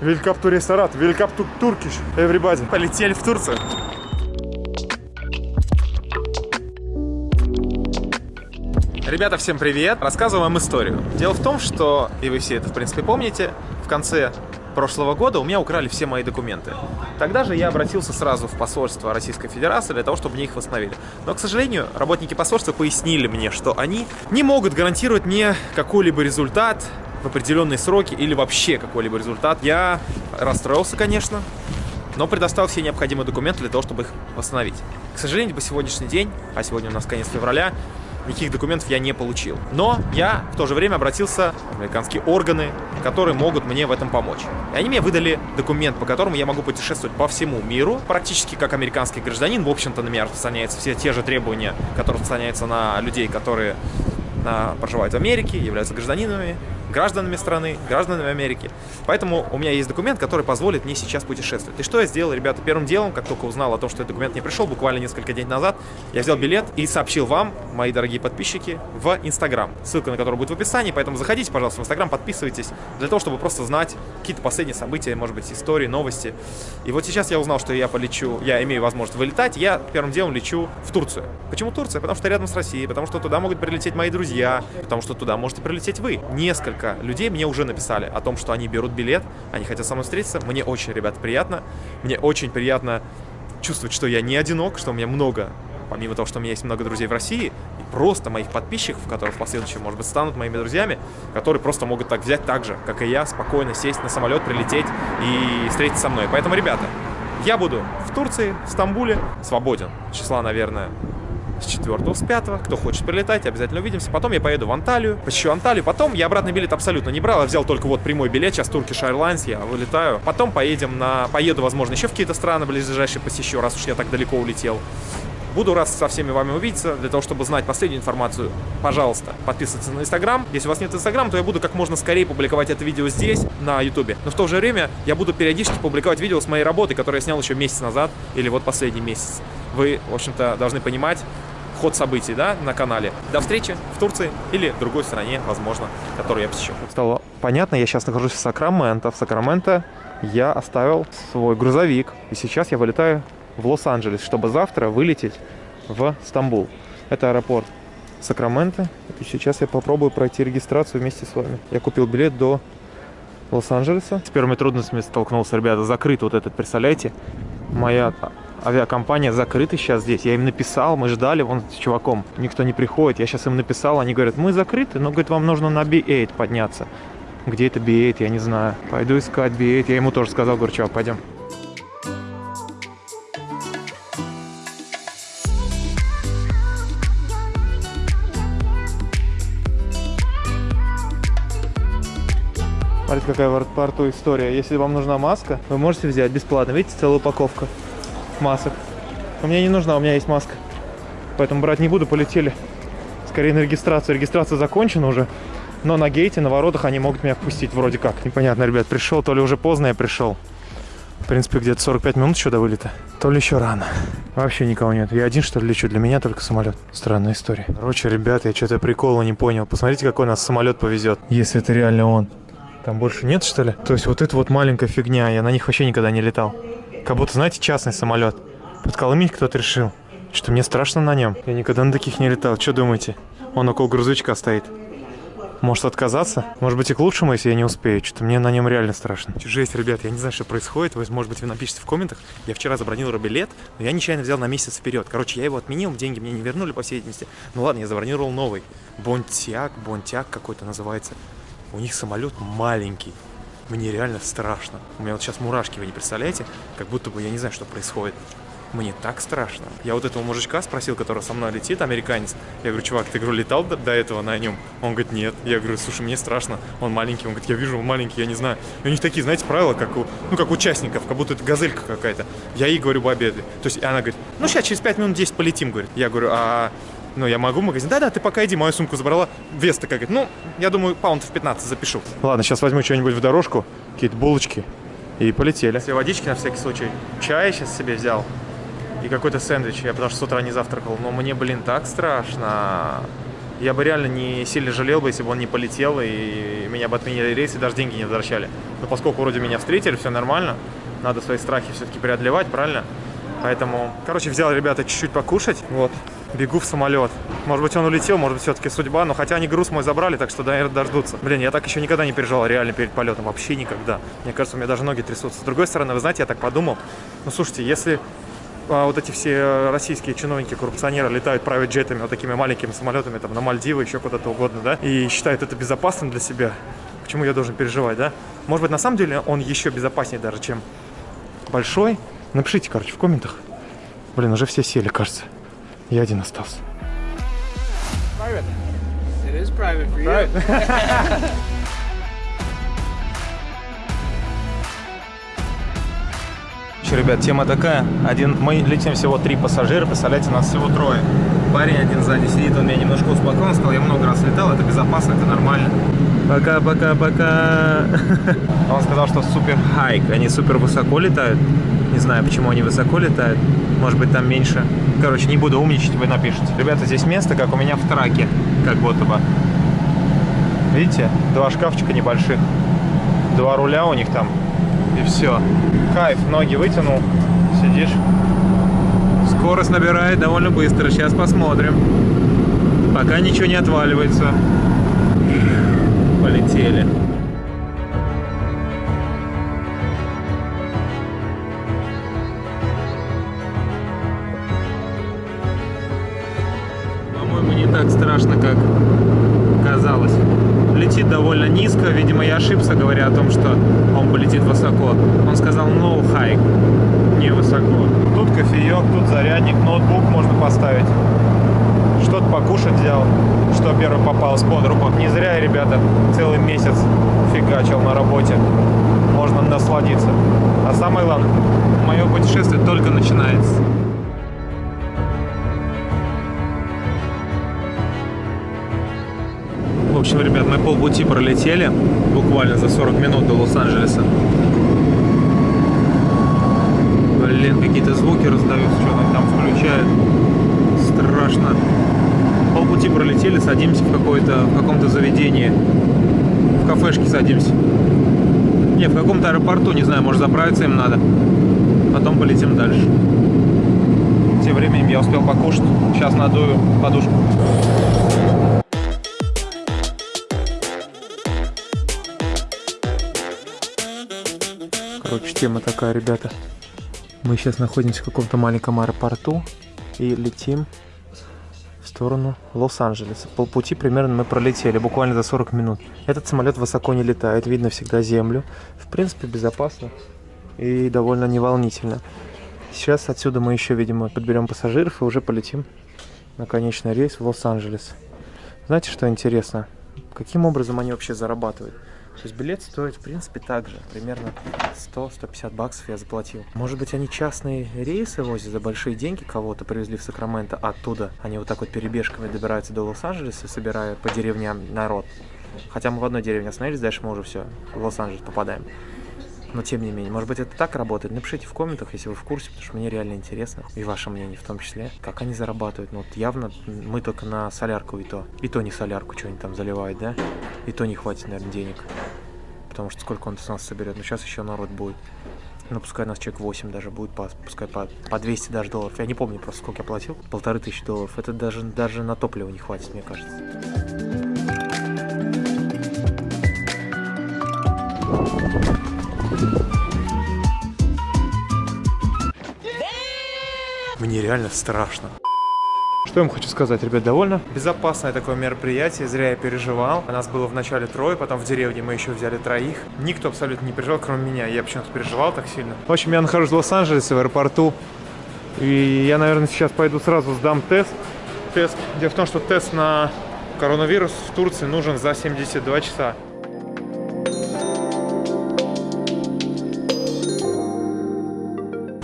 Великап to Ресторат, Великап to Turkish, everybody. Полетели в Турцию. Ребята, всем привет! Рассказываю вам историю. Дело в том, что, и вы все это, в принципе, помните, в конце прошлого года у меня украли все мои документы. Тогда же я обратился сразу в посольство Российской Федерации для того, чтобы мне их восстановили. Но, к сожалению, работники посольства пояснили мне, что они не могут гарантировать мне какой-либо результат в определенные сроки или вообще какой-либо результат. Я расстроился, конечно, но предоставил все необходимые документы для того, чтобы их восстановить. К сожалению, по сегодняшний день, а сегодня у нас конец февраля, никаких документов я не получил. Но я в то же время обратился в американские органы, которые могут мне в этом помочь. И они мне выдали документ, по которому я могу путешествовать по всему миру, практически как американский гражданин. В общем-то, на меня распространяются все те же требования, которые распространяются на людей, которые на, проживают в Америке, являются гражданинами гражданами страны, гражданами Америки. Поэтому у меня есть документ, который позволит мне сейчас путешествовать. И что я сделал, ребята? Первым делом, как только узнал о том, что этот документ не пришел, буквально несколько дней назад, я взял билет и сообщил вам, мои дорогие подписчики, в Инстаграм. Ссылка на который будет в описании, поэтому заходите, пожалуйста, в Инстаграм, подписывайтесь, для того, чтобы просто знать какие-то последние события, может быть, истории, новости. И вот сейчас я узнал, что я полечу, я имею возможность вылетать, я первым делом лечу в Турцию. Почему Турция? Потому что рядом с Россией, потому что туда могут прилететь мои друзья, потому что туда можете прилететь вы. Несколько людей мне уже написали о том, что они берут билет, они хотят со мной встретиться. Мне очень, ребят, приятно. Мне очень приятно чувствовать, что я не одинок, что у меня много, помимо того, что у меня есть много друзей в России, и просто моих подписчиков, которые в последующем, может быть, станут моими друзьями, которые просто могут так взять так же, как и я, спокойно сесть на самолет, прилететь и встретиться со мной. Поэтому, ребята, я буду в Турции, в Стамбуле, свободен. Числа, наверное, с 4 с 5 Кто хочет прилетать, обязательно увидимся. Потом я поеду в Анталию, посещу Анталию. Потом я обратный билет абсолютно не брал, я взял только вот прямой билет. Сейчас Turkish Airlines, я вылетаю. Потом поедем на... Поеду, возможно, еще в какие-то страны ближайшие посещу, раз уж я так далеко улетел. Буду раз со всеми вами увидеться. Для того, чтобы знать последнюю информацию, пожалуйста, подписывайтесь на Инстаграм. Если у вас нет Инстаграма, то я буду как можно скорее публиковать это видео здесь, на Ютубе. Но в то же время я буду периодически публиковать видео с моей работы, которую я снял еще месяц назад, или вот последний месяц. Вы, в общем-то, должны понимать, ход событий да, на канале. До встречи в Турции или другой стране, возможно, которую я посещу. Стало понятно, я сейчас нахожусь в Сакраменто. В Сакраменто я оставил свой грузовик. И сейчас я вылетаю в Лос-Анджелес, чтобы завтра вылететь в Стамбул. Это аэропорт Сакраменто. И сейчас я попробую пройти регистрацию вместе с вами. Я купил билет до Лос-Анджелеса. С первыми трудностями столкнулся, ребята. Закрыт вот этот, представляете? Моя авиакомпания закрыта сейчас здесь. Я им написал, мы ждали вон с чуваком. Никто не приходит. Я сейчас им написал, они говорят, мы закрыты, но, говорит, вам нужно на B8 подняться. Где это B8, я не знаю. Пойду искать B8. Я ему тоже сказал, говорю, чувак, пойдем. Смотрите, какая в аэропорту история. Если вам нужна маска, вы можете взять бесплатно. Видите, целая упаковка масок. У меня не нужна, у меня есть маска. Поэтому брать не буду, полетели. Скорее на регистрацию. Регистрация закончена уже. Но на гейте, на воротах они могут меня впустить вроде как. Непонятно, ребят, пришел, то ли уже поздно я пришел. В принципе, где-то 45 минут еще до вылета. То ли еще рано. Вообще никого нет. Я один, что ли, лечу? Для меня только самолет. Странная история. Короче, ребят, я что-то прикола не понял. Посмотрите, какой нас самолет повезет. Если это реально он. Там больше нет, что ли? То есть вот это вот маленькая фигня. Я на них вообще никогда не летал. Как будто, знаете, частный самолет. Подколымить кто-то решил. Что мне страшно на нем. Я никогда на таких не летал. Что думаете? Он около грузовичка стоит. Может отказаться? Может быть и к лучшему, если я не успею. Что-то мне на нем реально страшно. Жесть, ребят, я не знаю, что происходит. Вы, может быть, вы напишите в комментах. Я вчера забронировал билет, но я нечаянно взял на месяц вперед. Короче, я его отменил, деньги мне не вернули, по всей видимости. Ну ладно, я забронировал новый. Бонтяк, Бонтяк какой-то называется. У них самолет маленький. Мне реально страшно. У меня вот сейчас мурашки, вы не представляете? Как будто бы я не знаю, что происходит. Мне так страшно. Я вот этого мужичка спросил, который со мной летит, американец. Я говорю, чувак, ты, говорю, летал до, до этого на нем? Он говорит, нет. Я говорю, слушай, мне страшно. Он маленький. Он говорит, я вижу, он маленький, я не знаю. И у них такие, знаете, правила, как у, ну, как участников, как будто это газелька какая-то. Я ей говорю, бабе, то есть она говорит, ну, сейчас через 5 минут 10 полетим, говорит. Я говорю, а ну, я могу в магазин. Да-да, ты пока иди, мою сумку забрала. Вес такая, говорит, ну, я думаю, паунтов 15 запишу. Ладно, сейчас возьму что-нибудь в дорожку, какие-то булочки, и полетели. Все водички на всякий случай. Чай сейчас себе взял. И какой-то сэндвич. Я потому что с утра не завтракал. Но мне, блин, так страшно. Я бы реально не сильно жалел бы, если бы он не полетел, и меня бы отменили рейс, и даже деньги не возвращали. Но поскольку вроде меня встретили, все нормально, надо свои страхи все-таки преодолевать, правильно? Поэтому, короче, взял ребята чуть-чуть покушать, вот, бегу в самолет. Может быть, он улетел, может быть, все-таки судьба, но хотя они груз мой забрали, так что, наверное, дождутся. Блин, я так еще никогда не переживал реально перед полетом, вообще никогда. Мне кажется, у меня даже ноги трясутся. С другой стороны, вы знаете, я так подумал, ну, слушайте, если а, вот эти все российские чиновники, коррупционеры летают private джетами, вот такими маленькими самолетами, там, на Мальдивы, еще куда-то угодно, да, и считают это безопасным для себя, почему я должен переживать, да? Может быть, на самом деле он еще безопаснее даже, чем большой. Напишите, короче, в комментах. Блин, уже все сели, кажется. Я один остался. It is private for you. Еще, ребят, тема такая. Один, мы летим всего три пассажира, представляете, нас всего трое. Парень один сзади сидит, он меня немножко успокоил, он сказал, я много раз летал, это безопасно, это нормально. Пока, пока, пока. Он сказал, что супер хайк, они супер высоко летают. Не знаю, почему они высоко летают. Может быть, там меньше. Короче, не буду умничать, вы напишите. Ребята, здесь место, как у меня в траке, как будто бы. Видите? Два шкафчика небольших. Два руля у них там. И все. Кайф, ноги вытянул, сидишь. Скорость набирает довольно быстро. Сейчас посмотрим. Пока ничего не отваливается. Полетели. Довольно низко. Видимо, я ошибся, говоря о том, что он полетит высоко. Он сказал no high. Не высоко. Тут кофеек, тут зарядник, ноутбук можно поставить. Что-то покушать взял, что первый попалось под руку. Не зря, ребята, целый месяц фигачил на работе. Можно насладиться. А самое главное, мое путешествие только начинается. Общем, ребят, мы полпути пролетели, буквально за 40 минут до Лос-Анджелеса. Блин, какие-то звуки раздаются, что там включают. Страшно. Полпути пролетели, садимся в, какое-то, в каком-то заведении. В кафешке садимся. Не, в каком-то аэропорту, не знаю, может заправиться им надо. Потом полетим дальше. Тем временем я успел покушать. Сейчас надую подушку. Короче, тема такая, ребята. Мы сейчас находимся в каком-то маленьком аэропорту и летим в сторону Лос-Анджелеса. Полпути примерно мы пролетели, буквально за 40 минут. Этот самолет высоко не летает, видно всегда землю. В принципе, безопасно и довольно неволнительно. Сейчас отсюда мы еще, видимо, подберем пассажиров и уже полетим на конечный рейс в Лос-Анджелес. Знаете, что интересно? Каким образом они вообще зарабатывают? То есть билет стоит, в принципе, так же. Примерно 100-150 баксов я заплатил. Может быть, они частные рейсы возят за большие деньги, кого-то привезли в Сакраменто, оттуда они вот так вот перебежками добираются до Лос-Анджелеса, собирая по деревням народ. Хотя мы в одной деревне остановились, дальше мы уже все, в Лос-Анджелес попадаем. Но тем не менее, может быть это так работает? Напишите в комментах, если вы в курсе, потому что мне реально интересно, и ваше мнение в том числе, как они зарабатывают. Ну вот явно мы только на солярку и то. И то не солярку, что они там заливают, да? И то не хватит, наверное, денег. Потому что сколько он с нас соберет. Но сейчас еще народ будет. Ну, пускай нас человек 8 даже будет, по, пускай по, по 200 даже долларов. Я не помню просто, сколько я платил. Полторы тысячи долларов. Это даже, даже на топливо не хватит, мне кажется. Мне реально страшно. Что я вам хочу сказать, ребят, довольно безопасное такое мероприятие, зря я переживал. У нас было вначале трое, потом в деревне мы еще взяли троих. Никто абсолютно не переживал, кроме меня. Я почему-то переживал так сильно. В общем, я нахожусь в Лос-Анджелесе, в аэропорту. И я, наверное, сейчас пойду сразу сдам тест. Тест. Дело в том, что тест на коронавирус в Турции нужен за 72 часа.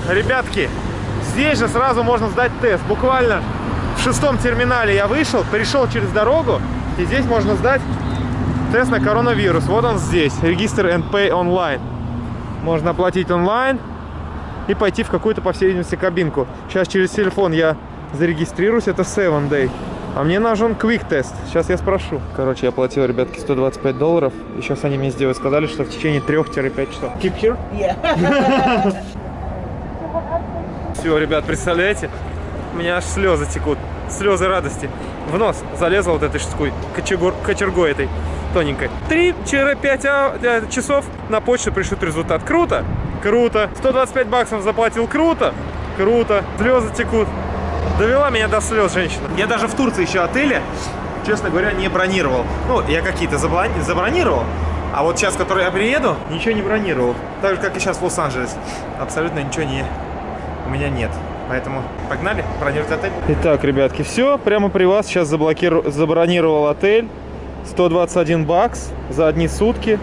Ребятки, здесь же сразу можно сдать тест. Буквально в шестом терминале я вышел, перешел через дорогу, и здесь можно сдать тест на коронавирус. Вот он здесь, регистр and pay online. Можно оплатить онлайн и пойти в какую-то, по всей видимости, кабинку. Сейчас через телефон я зарегистрируюсь, это 7 day. А мне нужен quick тест. Сейчас я спрошу. Короче, я платил, ребятки, 125 долларов. И сейчас они мне сделают, сказали, что в течение 3-5 часов. Keep here? Yeah. Все, ребят, представляете? У меня аж слезы текут. Слезы радости. В нос залезла вот этой штукой, кочергой, кочергой этой тоненькой. 3-5 а- э, часов на почту пришлют результат. Круто? Круто. 125 баксов заплатил. Круто? Круто. Слезы текут. Довела меня до слез женщина. Я даже в Турции еще отели, честно говоря, не бронировал. Ну, я какие-то забла- забронировал. А вот сейчас, который я приеду, ничего не бронировал. Так же, как и сейчас в Лос-Анджелес. Абсолютно ничего не, меня нет. Поэтому погнали бронировать отель. Итак, ребятки, все. Прямо при вас сейчас заблокиру... забронировал отель. 121 бакс за одни сутки.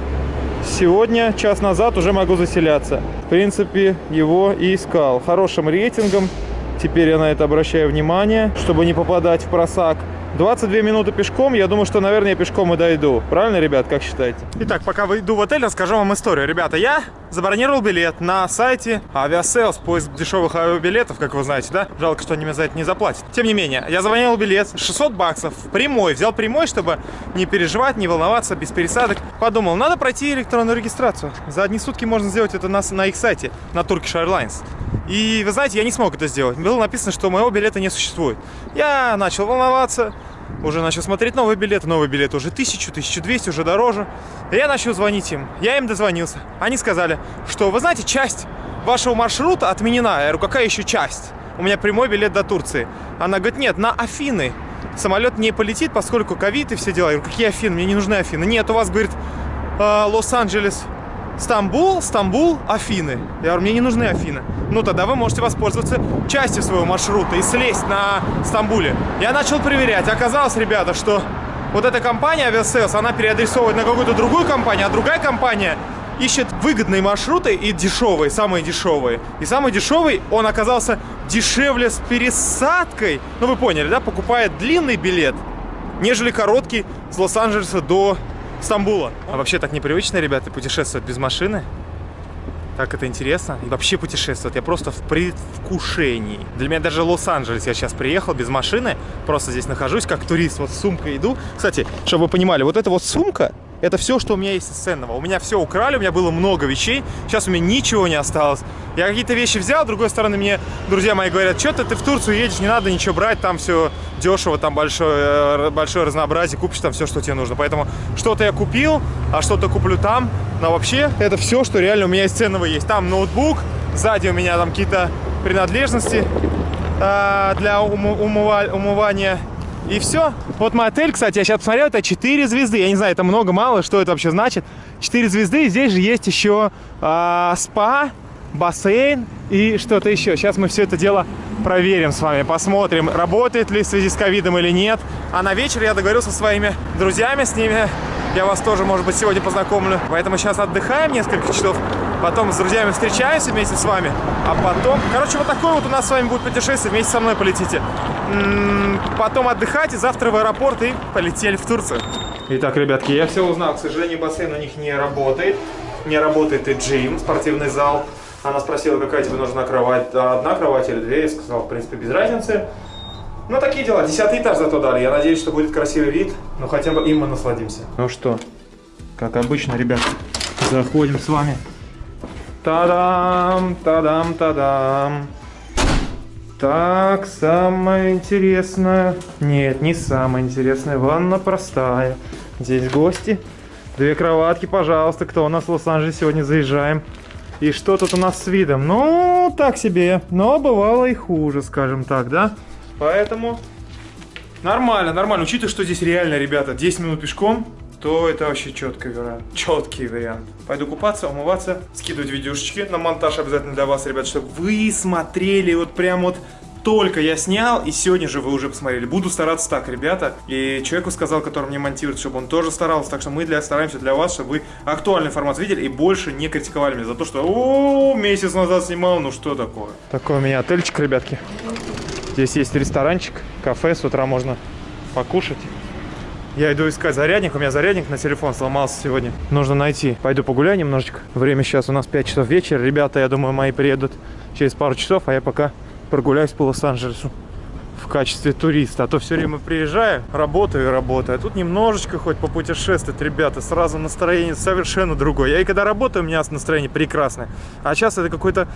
Сегодня, час назад, уже могу заселяться. В принципе, его и искал. Хорошим рейтингом. Теперь я на это обращаю внимание, чтобы не попадать в просак. 22 минуты пешком, я думаю, что, наверное, я пешком и дойду. Правильно, ребят, как считаете? Итак, пока выйду в отель, расскажу вам историю. Ребята, я забронировал билет на сайте Aviasales, поиск дешевых авиабилетов, как вы знаете, да? Жалко, что они мне за это не заплатят. Тем не менее, я забронировал билет, 600 баксов, прямой. Взял прямой, чтобы не переживать, не волноваться, без пересадок. Подумал, надо пройти электронную регистрацию. За одни сутки можно сделать это на, на их сайте, на Turkish Airlines. И вы знаете, я не смог это сделать. Было написано, что моего билета не существует. Я начал волноваться, уже начал смотреть новые билеты. Новые билеты уже 1000, 1200, уже дороже. Я начал звонить им. Я им дозвонился. Они сказали, что, вы знаете, часть вашего маршрута отменена. Я говорю, какая еще часть? У меня прямой билет до Турции. Она говорит, нет, на Афины. Самолет не полетит, поскольку ковид и все дела. Я говорю, какие Афины? Мне не нужны Афины. Нет, у вас, говорит, э, Лос-Анджелес, Стамбул, Стамбул, Афины. Я говорю, мне не нужны Афины. Ну, тогда вы можете воспользоваться частью своего маршрута и слезть на Стамбуле. Я начал проверять. Оказалось, ребята, что вот эта компания Aviasales, она переадресовывает на какую-то другую компанию, а другая компания ищет выгодные маршруты и дешевые, самые дешевые. И самый дешевый, он оказался дешевле с пересадкой. Ну, вы поняли, да? Покупает длинный билет, нежели короткий с Лос-Анджелеса до Стамбула. А вообще так непривычно, ребята, путешествовать без машины. Так это интересно. И вообще путешествовать. Я просто в предвкушении. Для меня даже Лос-Анджелес. Я сейчас приехал без машины. Просто здесь нахожусь как турист. Вот с сумкой иду. Кстати, чтобы вы понимали, вот эта вот сумка, это все, что у меня есть из ценного. У меня все украли, у меня было много вещей. Сейчас у меня ничего не осталось. Я какие-то вещи взял, с другой стороны, мне друзья мои говорят, что-то ты в Турцию едешь, не надо ничего брать, там все дешево, там большое, э, большое разнообразие, купишь там все, что тебе нужно. Поэтому что-то я купил, а что-то куплю там. Но вообще, это все, что реально у меня из ценного есть. Там ноутбук, сзади у меня там какие-то принадлежности э, для умы- умыва- умывания. И все. Вот мой отель, кстати, я сейчас посмотрел, это 4 звезды. Я не знаю, это много-мало, что это вообще значит. 4 звезды, здесь же есть еще а, спа, бассейн и что-то еще. Сейчас мы все это дело проверим с вами, посмотрим, работает ли в связи с ковидом или нет. А на вечер я договорился со своими друзьями, с ними я вас тоже, может быть, сегодня познакомлю. Поэтому сейчас отдыхаем несколько часов, потом с друзьями встречаемся вместе с вами, а потом... Короче, вот такое вот у нас с вами будет путешествие, вместе со мной полетите. Потом отдыхать, и завтра в аэропорт, и полетели в Турцию. Итак, ребятки, я все узнал. К сожалению, бассейн у них не работает. Не работает и джим, спортивный зал. Она спросила, какая тебе нужна кровать, одна кровать или две. Я сказал, в принципе, без разницы. Ну, такие дела. Десятый этаж зато дали. Я надеюсь, что будет красивый вид. Но хотя бы им мы насладимся. Ну что, как обычно, ребят, заходим с вами. Та-дам, та-дам, та-дам. Так, самое интересное... Нет, не самое интересное. Ванна простая. Здесь гости. Две кроватки, пожалуйста. Кто у нас в Лос-Анджелесе сегодня заезжаем? И что тут у нас с видом? Ну, так себе. Но бывало и хуже, скажем так, да? Поэтому нормально, нормально. Учитывая, что здесь реально, ребята, 10 минут пешком, то это вообще четкий вариант. Четкий вариант. Пойду купаться, умываться, скидывать видюшечки на монтаж обязательно для вас, ребят, чтобы вы смотрели вот прям вот только я снял, и сегодня же вы уже посмотрели. Буду стараться так, ребята. И человеку сказал, который мне монтирует, чтобы он тоже старался. Так что мы для, стараемся для вас, чтобы вы актуальный формат видели и больше не критиковали меня за то, что о месяц назад снимал, ну что такое. Такой у меня отельчик, ребятки. Здесь есть ресторанчик, кафе, с утра можно покушать. Я иду искать зарядник, у меня зарядник на телефон сломался сегодня. Нужно найти. Пойду погуляю немножечко. Время сейчас у нас 5 часов вечера. Ребята, я думаю, мои приедут через пару часов, а я пока прогуляюсь по Лос-Анджелесу. в качестве туриста. А то все время приезжаю, работаю и работаю. А тут немножечко хоть попутешествовать, ребята, сразу настроение совершенно другое. Я и когда работаю, у меня настроение прекрасное. А сейчас это какой-то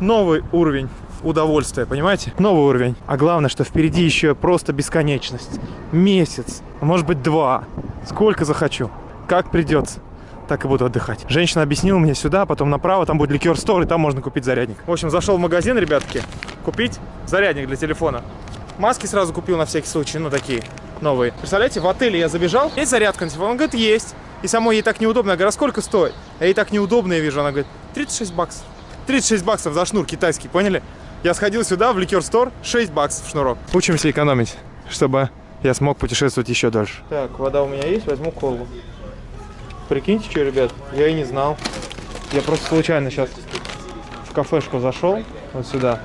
новый уровень удовольствия, понимаете? Новый уровень. А главное, что впереди еще просто бесконечность. Месяц, может быть два. Сколько захочу. Как придется. Так и буду отдыхать. Женщина объяснила мне сюда, потом направо, там будет ликер стор, и там можно купить зарядник. В общем, зашел в магазин, ребятки, купить зарядник для телефона. Маски сразу купил на всякий случай, ну такие новые. Представляете, в отеле я забежал, есть зарядка на телефон? Он говорит, есть. И самой ей так неудобно. Я говорю, а сколько стоит? А ей так неудобно, я вижу. Она говорит, 36 баксов. 36 баксов за шнур китайский, поняли? Я сходил сюда, в ликер стор, 6 баксов шнурок. Учимся экономить, чтобы я смог путешествовать еще дальше. Так, вода у меня есть, возьму колу. Прикиньте, что, ребят, я и не знал. Я просто случайно сейчас в кафешку зашел, вот сюда.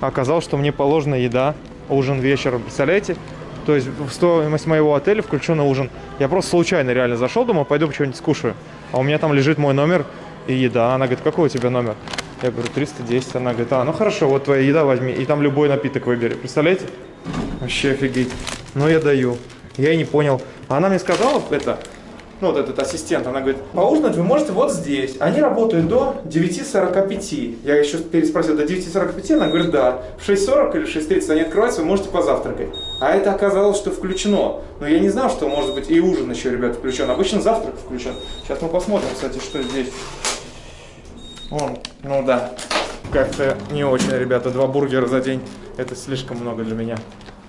Оказалось, что мне положена еда, ужин вечером, представляете? То есть в стоимость моего отеля включен ужин. Я просто случайно реально зашел, думал, пойду что-нибудь скушаю. А у меня там лежит мой номер и еда. Она говорит, какой у тебя номер? Я говорю, 310. Она говорит, а, ну хорошо, вот твоя еда возьми. И там любой напиток выбери. Представляете? Вообще офигеть. Ну, я даю. Я и не понял. Она мне сказала это, ну, вот этот ассистент, она говорит, поужинать вы можете вот здесь. Они работают до 9.45. Я еще переспросил, до 9.45? Она говорит, да. В 6.40 или 6.30 они открываются, вы можете позавтракать. А это оказалось, что включено. Но я не знал, что может быть и ужин еще, ребят, включен. Обычно завтрак включен. Сейчас мы посмотрим, кстати, что здесь. Вон, ну да. Как-то не очень, ребята. Два бургера за день. Это слишком много для меня.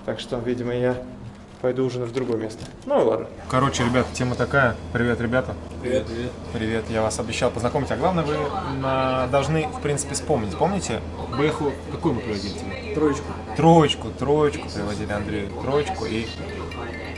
Так что, видимо, я пойду ужинать в другое место. Ну ладно. Короче, ребят, тема такая. Привет, ребята. Привет, привет. Привет, я вас обещал познакомить. А главное, вы на- должны, в принципе, вспомнить. Помните? Бэху, какую мы приводили тебе? Троечку. Троечку, троечку приводили Андрею. Троечку и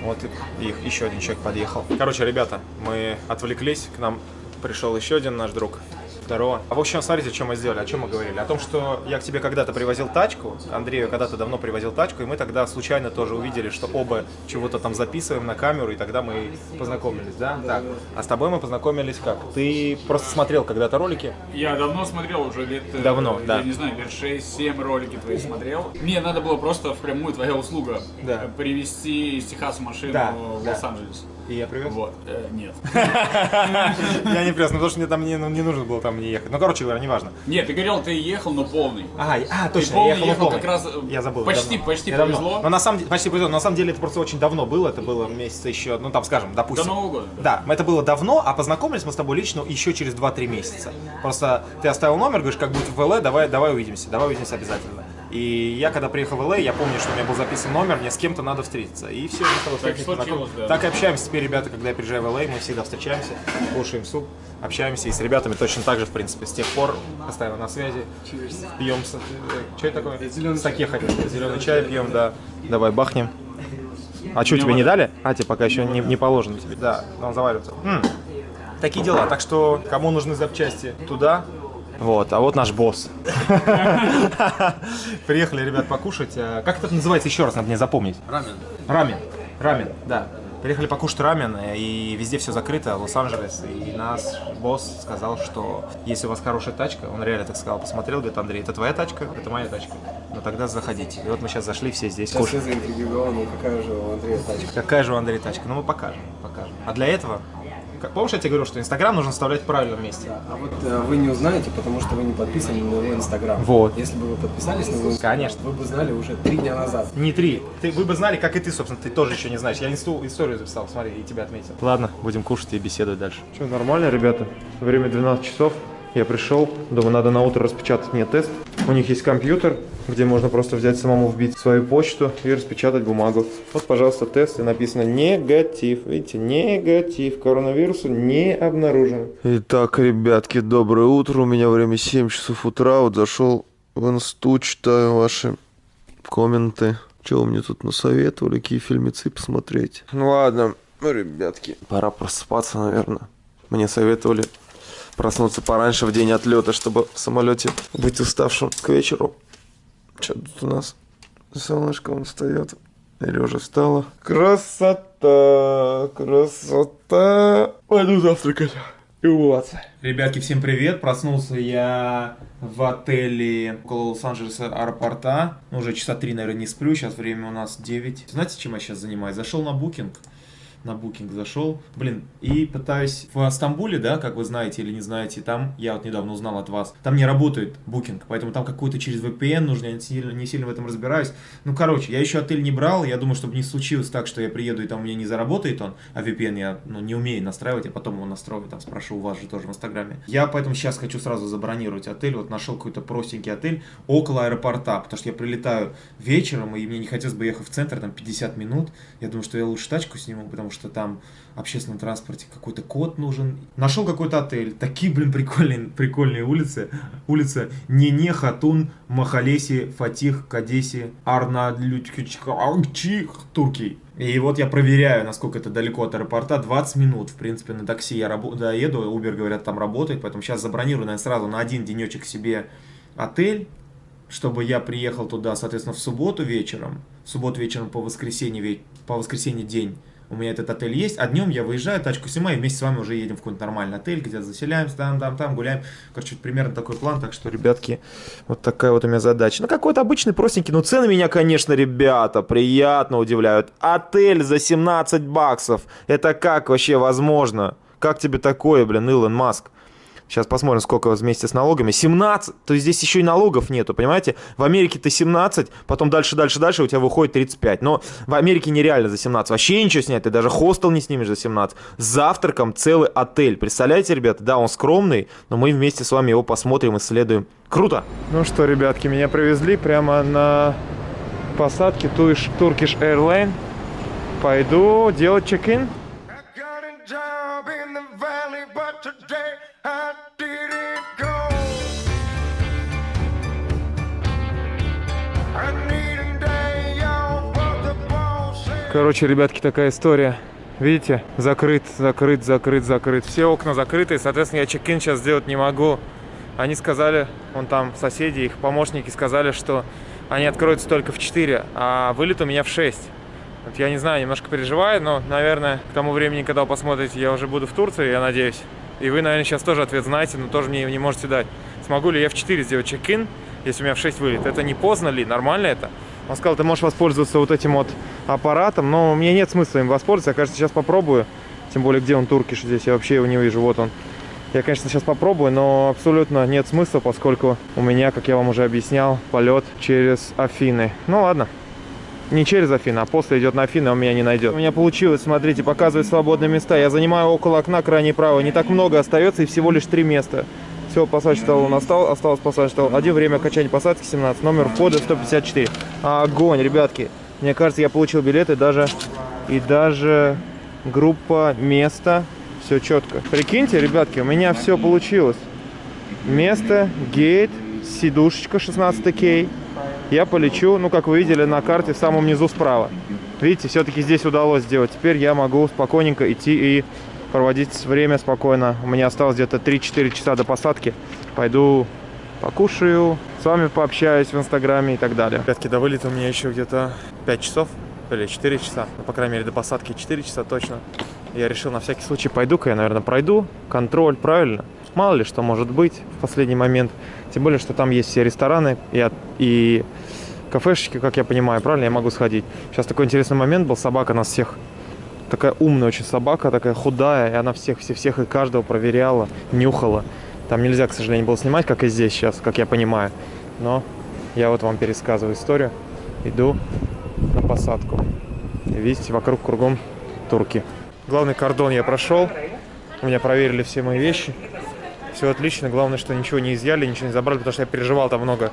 вот и- их еще один человек подъехал. Короче, ребята, мы отвлеклись. К нам пришел еще один наш друг. Здорово. А в общем, смотрите, о чем мы сделали, о чем мы говорили. О том, что я к тебе когда-то привозил тачку, Андрею когда-то давно привозил тачку, и мы тогда случайно тоже увидели, что оба чего-то там записываем на камеру, и тогда мы познакомились, да? Так. А с тобой мы познакомились как? Ты просто смотрел когда-то ролики? Я давно смотрел, уже лет... э, Давно, я да. не знаю, лет 6-7 ролики твои смотрел. Мне надо было просто впрямую твоя услуга. Да. э, Привезти из Техаса машину Да, в да. Лос-Анджелес. И я привез? Вот, э, нет. Я не привез, ну, потому что мне там не, ну, не нужно было там не ехать. Ну, короче говоря, неважно. Нет, ты говорил, ты ехал, но полный. А, Ты точно, полный я ехал, ехал полный. как раз... э, Я забыл. Почти, давно. почти Я давно. повезло. Но на самом деле, почти повезло. Но на самом деле это просто очень давно было. Это было месяца еще, ну там, скажем, допустим. До Нового года. Да, это было давно, а познакомились мы с тобой лично еще через 2-3 месяца. Просто ты оставил номер, говоришь, как будет в ЛА, давай, давай увидимся, давай увидимся обязательно. И я когда приехал в ЛА, я помню, что у меня был записан номер, мне с кем-то надо встретиться. И все, мы с тобой Так случилось, да. Так и общаемся теперь, ребята, когда я приезжаю в ЛА, мы всегда встречаемся, кушаем суп, общаемся. И с ребятами точно так же, в принципе, с тех пор постоянно на связи. Пьем, что это такое? Зелёный Саке хотел. Зеленый чай пьем, да. Давай бахнем. А что, тебе не дали? А, тебе пока еще не, не положено тебе. Да, он заваривается. М, Такие дела. Так что, кому нужны запчасти, туда. Вот, а вот наш босс. Приехали, ребят, покушать. А, Как это называется еще раз, надо мне запомнить? Рамен. Рамен. Рамен, да. Приехали покушать рамен, э, и везде все закрыто, Лос-Анджелес. И нас босс сказал, что если у вас хорошая тачка, он реально так сказал, посмотрел, говорит, Андрей, это твоя тачка, это моя тачка. Ну тогда заходите. И вот мы сейчас зашли, все здесь Сейчас я кушаем. заинтриговал, ну какая же у Андрея тачка. Какая же у Андрея тачка? Ну мы покажем, покажем. А для этого, как, помнишь, я тебе говорю, что Инстаграм нужно вставлять в правильном месте? А вот э, вы не узнаете, потому что вы не подписаны на его инстаграм. Вот. Если бы вы подписались на его инстаграм, Конечно. вы бы знали уже три дня назад. Не три. Ты, вы бы знали, как и ты, собственно, ты тоже еще не знаешь. Я инсту, историю записал, смотри, и тебя отметил. Ладно, будем кушать и беседовать дальше. Что, нормально, ребята? Время 12 часов. Я пришел, думаю, надо на утро распечатать мне тест. У них есть компьютер, где можно просто взять самому вбить свою почту и распечатать бумагу. Вот, пожалуйста, тест, и написано негатив. Видите, негатив. Коронавирусу не обнаружено. Итак, ребятки, доброе утро. У меня время 7 часов утра. Вот зашел в инсту, читаю ваши комменты. Что вы мне тут насоветовали, какие фильмецы посмотреть? Ну ладно, ну, ребятки, пора просыпаться, наверное. Мне советовали проснуться пораньше в день отлета, чтобы в самолете быть уставшим к вечеру. Что тут у нас? Солнышко он встает. Или уже встала. Красота, красота. Пойду завтракать. Вот. Ребятки, всем привет. Проснулся я в отеле около Лос-Анджелеса аэропорта. Ну, уже часа три, наверное, не сплю. Сейчас время у нас 9. Знаете, чем я сейчас занимаюсь? Зашел на Booking на Booking зашел, блин, и пытаюсь в Стамбуле, да, как вы знаете или не знаете, там, я вот недавно узнал от вас, там не работает Booking, поэтому там какой-то через VPN нужно, я не сильно, не сильно в этом разбираюсь. Ну, короче, я еще отель не брал, я думаю, чтобы не случилось так, что я приеду и там у меня не заработает он, а VPN я, ну, не умею настраивать, я потом его настрою, там, спрошу у вас же тоже в Инстаграме. Я поэтому сейчас хочу сразу забронировать отель, вот нашел какой-то простенький отель около аэропорта, потому что я прилетаю вечером, и мне не хотелось бы ехать в центр, там, 50 минут, я думаю, что я лучше тачку сниму, потому что там в общественном транспорте какой-то код нужен. Нашел какой-то отель. Такие, блин, прикольные, прикольные улицы. Улица Нене, Хатун, Махалеси, Фатих, Кадеси, Арна, Турки. И вот я проверяю, насколько это далеко от аэропорта. 20 минут, в принципе, на такси я доеду. Uber, говорят, там работает. Поэтому сейчас забронирую, наверное, сразу на один денечек себе отель чтобы я приехал туда, соответственно, в субботу вечером, в субботу вечером по воскресенье, по воскресенье день у меня этот отель есть, а днем я выезжаю, тачку снимаю, и вместе с вами уже едем в какой-нибудь нормальный отель, где-то заселяемся, там, там, там, гуляем. Короче, примерно такой план, так что, ребятки, вот такая вот у меня задача. Ну, какой-то обычный, простенький, но цены меня, конечно, ребята, приятно удивляют. Отель за 17 баксов, это как вообще возможно? Как тебе такое, блин, Илон Маск? Сейчас посмотрим, сколько вместе с налогами. 17. То есть здесь еще и налогов нету, понимаете? В Америке ты 17, потом дальше, дальше, дальше у тебя выходит 35. Но в Америке нереально за 17. Вообще ничего снять. Ты даже хостел не снимешь за 17. С завтраком целый отель. Представляете, ребята? Да, он скромный, но мы вместе с вами его посмотрим, исследуем. Круто! Ну что, ребятки, меня привезли прямо на посадке Turkish Airline. Пойду делать чек-ин. Короче, ребятки, такая история. Видите, закрыт, закрыт, закрыт, закрыт. Все окна закрыты, соответственно, я чек-ин сейчас сделать не могу. Они сказали, вон там соседи, их помощники сказали, что они откроются только в 4, а вылет у меня в 6. Вот я не знаю, немножко переживаю, но, наверное, к тому времени, когда вы посмотрите, я уже буду в Турции, я надеюсь. И вы, наверное, сейчас тоже ответ знаете, но тоже мне не можете дать. Смогу ли я в 4 сделать чек-ин, если у меня в 6 вылет? Это не поздно ли? Нормально это? Он сказал, ты можешь воспользоваться вот этим вот аппаратом, но мне нет смысла им воспользоваться. Я, кажется, сейчас попробую. Тем более, где он, туркиш здесь? Я вообще его не вижу. Вот он. Я, конечно, сейчас попробую, но абсолютно нет смысла, поскольку у меня, как я вам уже объяснял, полет через Афины. Ну ладно. Не через Афины, а после идет на Афины, он меня не найдет. У меня получилось, смотрите, показывает свободные места. Я занимаю около окна крайне право. Не так много остается и всего лишь три места. Все, посадочный талон остал, осталось посадочный талон. Один, время окончания посадки 17, номер входа 154. Огонь, ребятки. Мне кажется, я получил билеты даже и даже группа, место. Все четко. Прикиньте, ребятки, у меня все получилось. Место, гейт, сидушечка 16 кей. Я полечу, ну, как вы видели на карте, в самом низу справа. Видите, все-таки здесь удалось сделать. Теперь я могу спокойненько идти и проводить время спокойно. У меня осталось где-то 3-4 часа до посадки. Пойду покушаю, с вами пообщаюсь в инстаграме и так далее. Ребятки, до вылета у меня еще где-то 5 часов или 4 часа. Ну, по крайней мере, до посадки 4 часа точно. Я решил на всякий случай, пойду-ка я, наверное, пройду. Контроль, правильно? Мало ли что может быть в последний момент. Тем более, что там есть все рестораны и, и кафешечки, как я понимаю, правильно? Я могу сходить. Сейчас такой интересный момент был. Собака нас всех такая умная очень собака, такая худая, и она всех, всех, всех и каждого проверяла, нюхала. Там нельзя, к сожалению, было снимать, как и здесь сейчас, как я понимаю. Но я вот вам пересказываю историю. Иду на посадку. Видите, вокруг кругом турки. Главный кордон я прошел. У меня проверили все мои вещи. Все отлично. Главное, что ничего не изъяли, ничего не забрали, потому что я переживал там много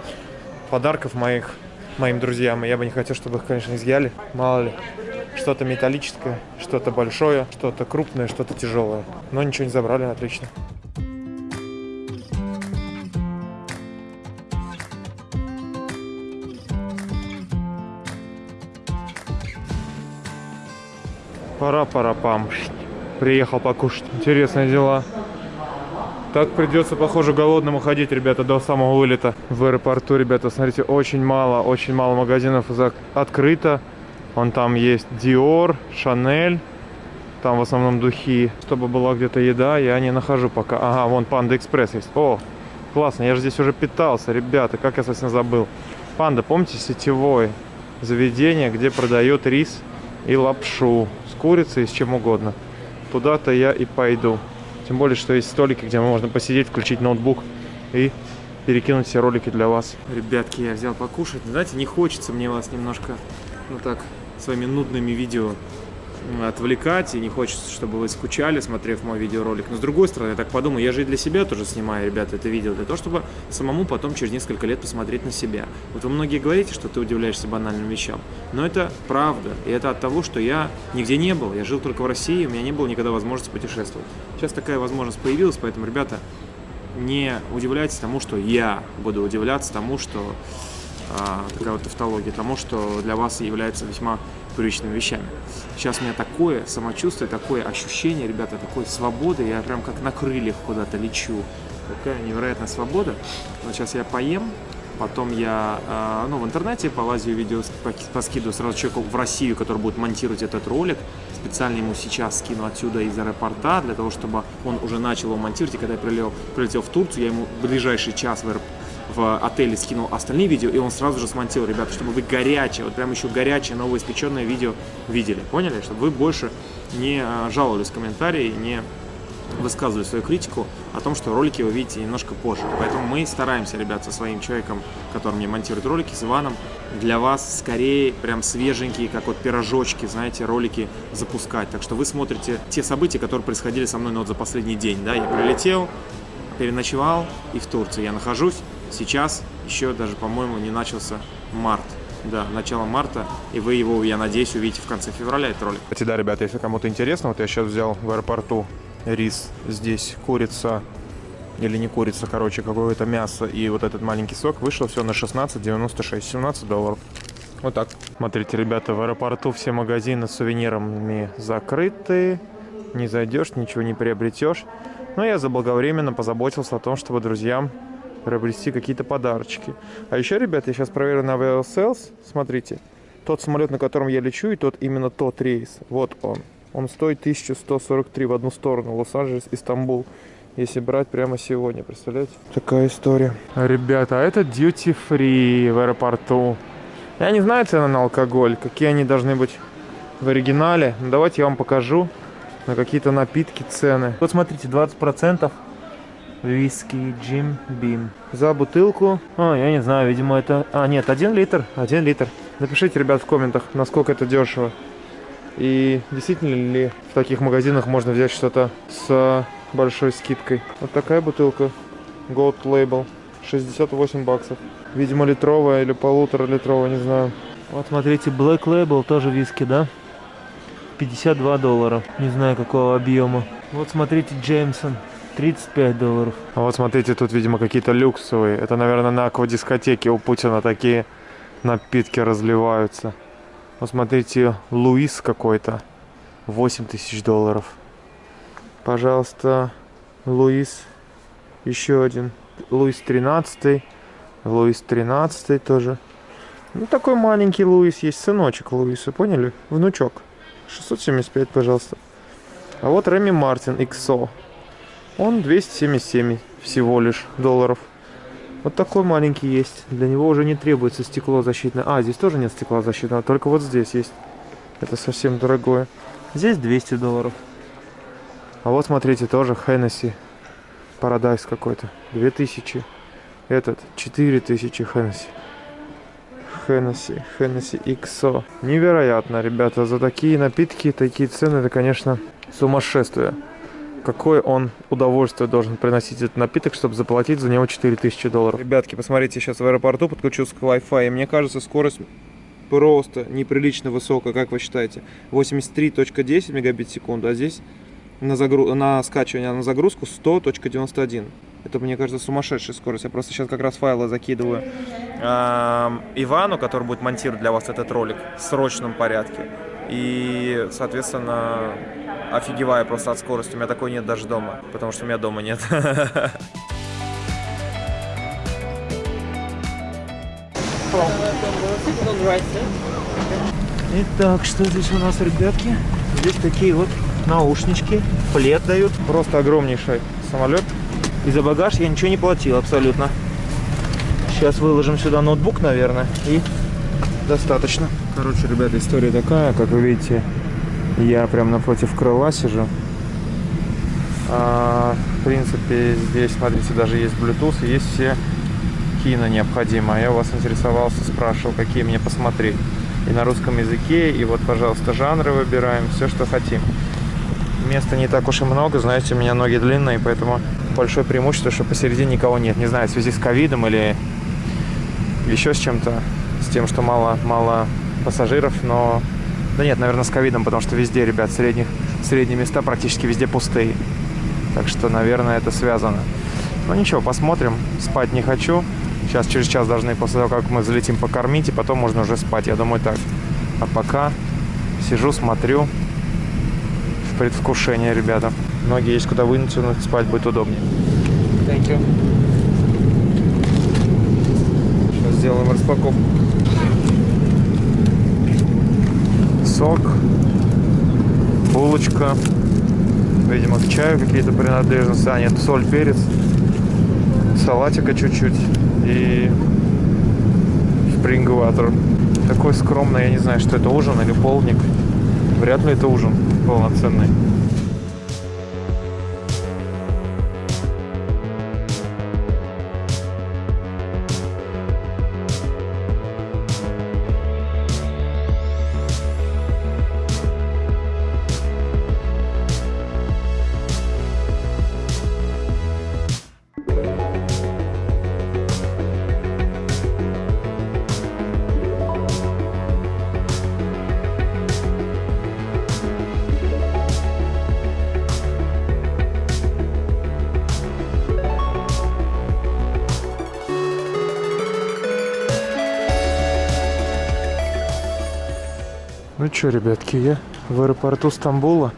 подарков моих, моим друзьям. И я бы не хотел, чтобы их, конечно, изъяли. Мало ли. Что-то металлическое, что-то большое, что-то крупное, что-то тяжелое. Но ничего не забрали, отлично. Пора-пора-пам. Приехал покушать. Интересные дела. Так придется, похоже, голодным уходить, ребята, до самого вылета в аэропорту, ребята. Смотрите, очень мало, очень мало магазинов открыто. Вон там есть Dior, Chanel, Там в основном духи. Чтобы была где-то еда, я не нахожу пока. Ага, вон Панда Экспресс есть. О, классно, я же здесь уже питался, ребята, как я совсем забыл. Панда, помните, сетевое заведение, где продают рис и лапшу с курицей и с чем угодно. Туда-то я и пойду. Тем более, что есть столики, где можно посидеть, включить ноутбук и перекинуть все ролики для вас. Ребятки, я взял покушать. Знаете, не хочется мне вас немножко, ну так, своими нудными видео отвлекать, и не хочется, чтобы вы скучали, смотрев мой видеоролик. Но с другой стороны, я так подумаю, я же и для себя тоже снимаю, ребята, это видео, для того, чтобы самому потом через несколько лет посмотреть на себя. Вот вы многие говорите, что ты удивляешься банальным вещам, но это правда, и это от того, что я нигде не был, я жил только в России, у меня не было никогда возможности путешествовать. Сейчас такая возможность появилась, поэтому, ребята, не удивляйтесь тому, что я буду удивляться тому, что а, такая вот тавтология, тому, что для вас является весьма привычными вещами. Сейчас у меня такое самочувствие, такое ощущение, ребята, такой свободы, я прям как на крыльях куда-то лечу. Такая невероятная свобода. Вот сейчас я поем, потом я а, ну, в интернете полазию видео, поскидываю сразу человеку в Россию, который будет монтировать этот ролик. Специально ему сейчас скину отсюда из аэропорта, для того, чтобы он уже начал его монтировать. И когда я прилетел, прилетел в Турцию, я ему в ближайший час в аэропорт в отеле скинул остальные видео, и он сразу же смонтировал, ребята, чтобы вы горячее, вот прям еще горячее, новоиспеченное видео видели. Поняли? Чтобы вы больше не а, жаловались в комментарии, не высказывали свою критику о том, что ролики вы видите немножко позже. Поэтому мы стараемся, ребят, со своим человеком, который мне монтирует ролики, с Иваном, для вас скорее прям свеженькие, как вот пирожочки, знаете, ролики запускать. Так что вы смотрите те события, которые происходили со мной ну, вот за последний день. Да? Я прилетел, переночевал и в Турции я нахожусь. Сейчас еще даже, по-моему, не начался март. Да, начало марта, и вы его, я надеюсь, увидите в конце февраля этот ролик. Кстати, да, ребята, если кому-то интересно, вот я сейчас взял в аэропорту рис, здесь курица, или не курица, короче, какое-то мясо и вот этот маленький сок, вышло все на 16,96, 17 долларов. Вот так. Смотрите, ребята, в аэропорту все магазины с сувенирами закрыты, не зайдешь, ничего не приобретешь. Но я заблаговременно позаботился о том, чтобы друзьям приобрести какие-то подарочки. А еще, ребят, я сейчас проверю на Sales. Смотрите, тот самолет, на котором я лечу, и тот именно тот рейс. Вот он. Он стоит 1143 в одну сторону. Лос-Анджелес, Истамбул. Если брать прямо сегодня, представляете? Такая история. Ребята, а это duty free в аэропорту. Я не знаю цены на алкоголь, какие они должны быть в оригинале. Давайте я вам покажу на какие-то напитки цены. Вот смотрите, 20% виски Джим Бим. За бутылку, а, я не знаю, видимо это... А, нет, 1 литр, 1 литр. Напишите, ребят, в комментах, насколько это дешево. И действительно ли в таких магазинах можно взять что-то с большой скидкой. Вот такая бутылка. Gold Label. 68 баксов. Видимо, литровая или полутора литровая, не знаю. Вот смотрите, Black Label тоже виски, да? 52 доллара. Не знаю, какого объема. Вот смотрите, Джеймсон. 35 долларов. А вот смотрите, тут, видимо, какие-то люксовые. Это, наверное, на аквадискотеке у Путина такие напитки разливаются. Вот смотрите, Луис какой-то. 8 тысяч долларов. Пожалуйста, Луис. Еще один. Луис 13. Луис 13 тоже. Ну, такой маленький Луис есть. Сыночек Луиса, поняли? Внучок. 675, пожалуйста. А вот Реми Мартин XO. Он 277 всего лишь долларов. Вот такой маленький есть. Для него уже не требуется стекло защитное. А, здесь тоже нет стекла защитного, только вот здесь есть. Это совсем дорогое. Здесь 200 долларов. А вот смотрите, тоже Хеннесси. Парадайс какой-то. 2000. Этот 4000 Хеннесси. Хеннесси, Хеннесси XO. Невероятно, ребята, за такие напитки, такие цены, это, конечно, сумасшествие. Какое он удовольствие должен приносить этот напиток, чтобы заплатить за него 4000 долларов. Ребятки, посмотрите, сейчас в аэропорту подключился к Wi-Fi, и мне кажется, скорость просто неприлично высокая, как вы считаете? 83.10 мегабит в секунду, а здесь на, загру... на скачивание, а на загрузку 100.91. Это, мне кажется, сумасшедшая скорость. Я просто сейчас как раз файлы закидываю эм, Ивану, который будет монтировать для вас этот ролик в срочном порядке. И, соответственно, офигеваю просто от скорости. У меня такой нет даже дома, потому что у меня дома нет. Итак, что здесь у нас, ребятки? Здесь такие вот наушнички, плед дают. Просто огромнейший самолет. И за багаж я ничего не платил абсолютно. Сейчас выложим сюда ноутбук, наверное, и достаточно. Короче, ребята, история такая, как вы видите, я прям напротив крыла сижу. А, в принципе, здесь, смотрите, даже есть Bluetooth, есть все кино необходимое. Я у вас интересовался, спрашивал, какие мне посмотреть. И на русском языке, и вот, пожалуйста, жанры выбираем, все, что хотим. Места не так уж и много, знаете, у меня ноги длинные, поэтому большое преимущество, что посередине никого нет. Не знаю, в связи с ковидом или еще с чем-то, с тем, что мало, мало пассажиров, но... Да нет, наверное, с ковидом, потому что везде, ребят, средних, средние места практически везде пустые. Так что, наверное, это связано. Ну ничего, посмотрим. Спать не хочу. Сейчас через час должны после того, как мы залетим покормить, и потом можно уже спать. Я думаю так. А пока сижу, смотрю в предвкушении, ребята. Ноги есть куда вытянуть, спать будет удобнее. Thank you. Сейчас сделаем распаковку. Сок, булочка, видимо, к чаю какие-то принадлежности. А, нет, соль, перец, салатика чуть-чуть и water. Такой скромный, я не знаю, что это ужин или полник. Вряд ли это ужин полноценный. Что, ребятки, я в аэропорту Стамбула.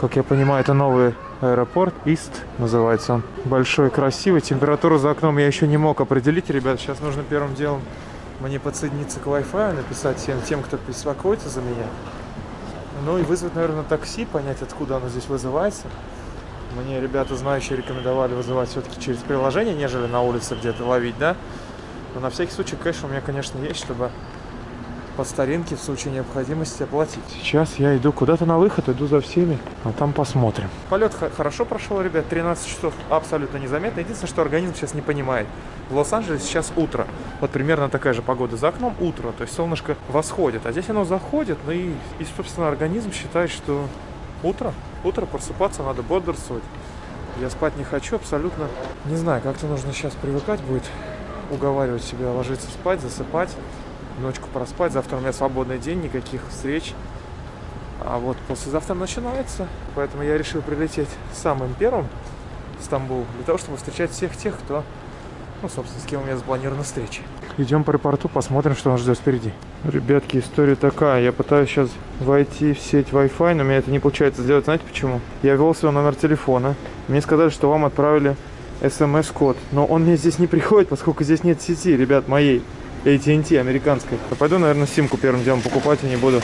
Как я понимаю, это новый аэропорт. Ист называется он. Большой, красивый. Температуру за окном я еще не мог определить, ребят. Сейчас нужно первым делом мне подсоединиться к Wi-Fi, написать всем тем, кто беспокоится за меня. Ну и вызвать, наверное, такси, понять, откуда оно здесь вызывается. Мне ребята, знающие, рекомендовали вызывать все-таки через приложение, нежели на улице где-то ловить, да? Но на всякий случай кэш у меня, конечно, есть, чтобы по старинке в случае необходимости оплатить. Сейчас я иду куда-то на выход, иду за всеми, а там посмотрим. Полет хорошо прошел, ребят, 13 часов абсолютно незаметно. Единственное, что организм сейчас не понимает. В Лос-Анджелесе сейчас утро. Вот примерно такая же погода за окном, утро, то есть солнышко восходит. А здесь оно заходит, ну и, и собственно, организм считает, что утро, утро просыпаться надо бодрствовать. Я спать не хочу абсолютно. Не знаю, как-то нужно сейчас привыкать будет, уговаривать себя ложиться спать, засыпать ночку проспать. Завтра у меня свободный день, никаких встреч. А вот послезавтра начинается. Поэтому я решил прилететь самым первым в Стамбул, для того, чтобы встречать всех тех, кто, ну, собственно, с кем у меня запланирована встреча. Идем по аэропорту, посмотрим, что нас ждет впереди. Ребятки, история такая. Я пытаюсь сейчас войти в сеть Wi-Fi, но у меня это не получается сделать. Знаете почему? Я ввел свой номер телефона. Мне сказали, что вам отправили смс-код. Но он мне здесь не приходит, поскольку здесь нет сети, ребят, моей. AT&T американской. Пойду, наверное, симку первым делом покупать и не буду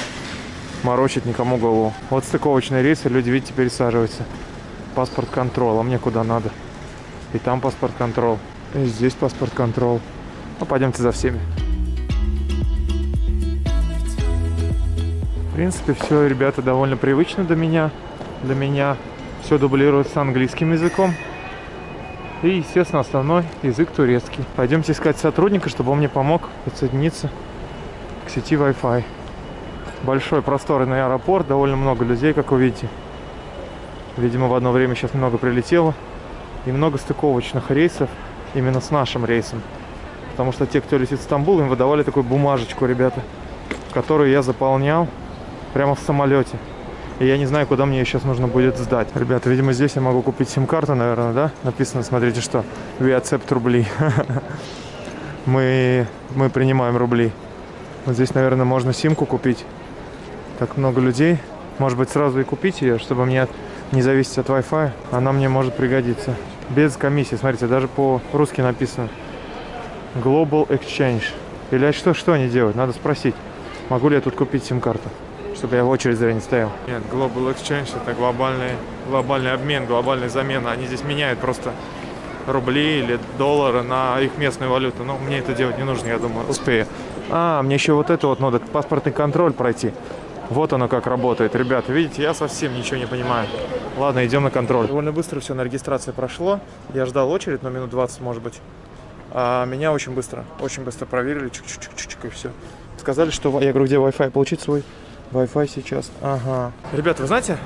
морочить никому голову. Вот стыковочные рейсы, люди, видите, пересаживаются. Паспорт контрол, а мне куда надо? И там паспорт контрол, и здесь паспорт контрол. Ну, пойдемте за всеми. В принципе, все, ребята, довольно привычно для меня. Для меня все дублируется английским языком. И, естественно, основной язык турецкий. Пойдемте искать сотрудника, чтобы он мне помог подсоединиться к сети Wi-Fi. Большой просторный аэропорт, довольно много людей, как вы видите. Видимо, в одно время сейчас много прилетело. И много стыковочных рейсов именно с нашим рейсом. Потому что те, кто летит в Стамбул, им выдавали такую бумажечку, ребята, которую я заполнял прямо в самолете. И я не знаю, куда мне ее сейчас нужно будет сдать. Ребята, видимо, здесь я могу купить сим-карту, наверное, да? Написано, смотрите, что we accept рубли. мы, мы принимаем рубли. Вот здесь, наверное, можно симку купить. Так много людей. Может быть, сразу и купить ее, чтобы мне не зависеть от Wi-Fi. Она мне может пригодиться. Без комиссии. Смотрите, даже по-русски написано. Global Exchange. Или что, что они делают? Надо спросить. Могу ли я тут купить сим-карту? Чтобы я в очередь зря не стоял. Нет, Global Exchange это глобальный, глобальный обмен, глобальная замена. Они здесь меняют просто рубли или доллары на их местную валюту. Но мне это делать не нужно, я думаю, успею. А, мне еще вот это вот надо, паспортный контроль пройти. Вот оно как работает. Ребята, видите, я совсем ничего не понимаю. Ладно, идем на контроль. Довольно быстро все на регистрации прошло. Я ждал очередь, но минут 20, может быть. А меня очень быстро, очень быстро проверили. Чик-чик-чик-чик и все. Сказали, что... Я говорю, где Wi-Fi? Получить свой Wi-Fi сейчас. Ага. Ребята, вы знаете,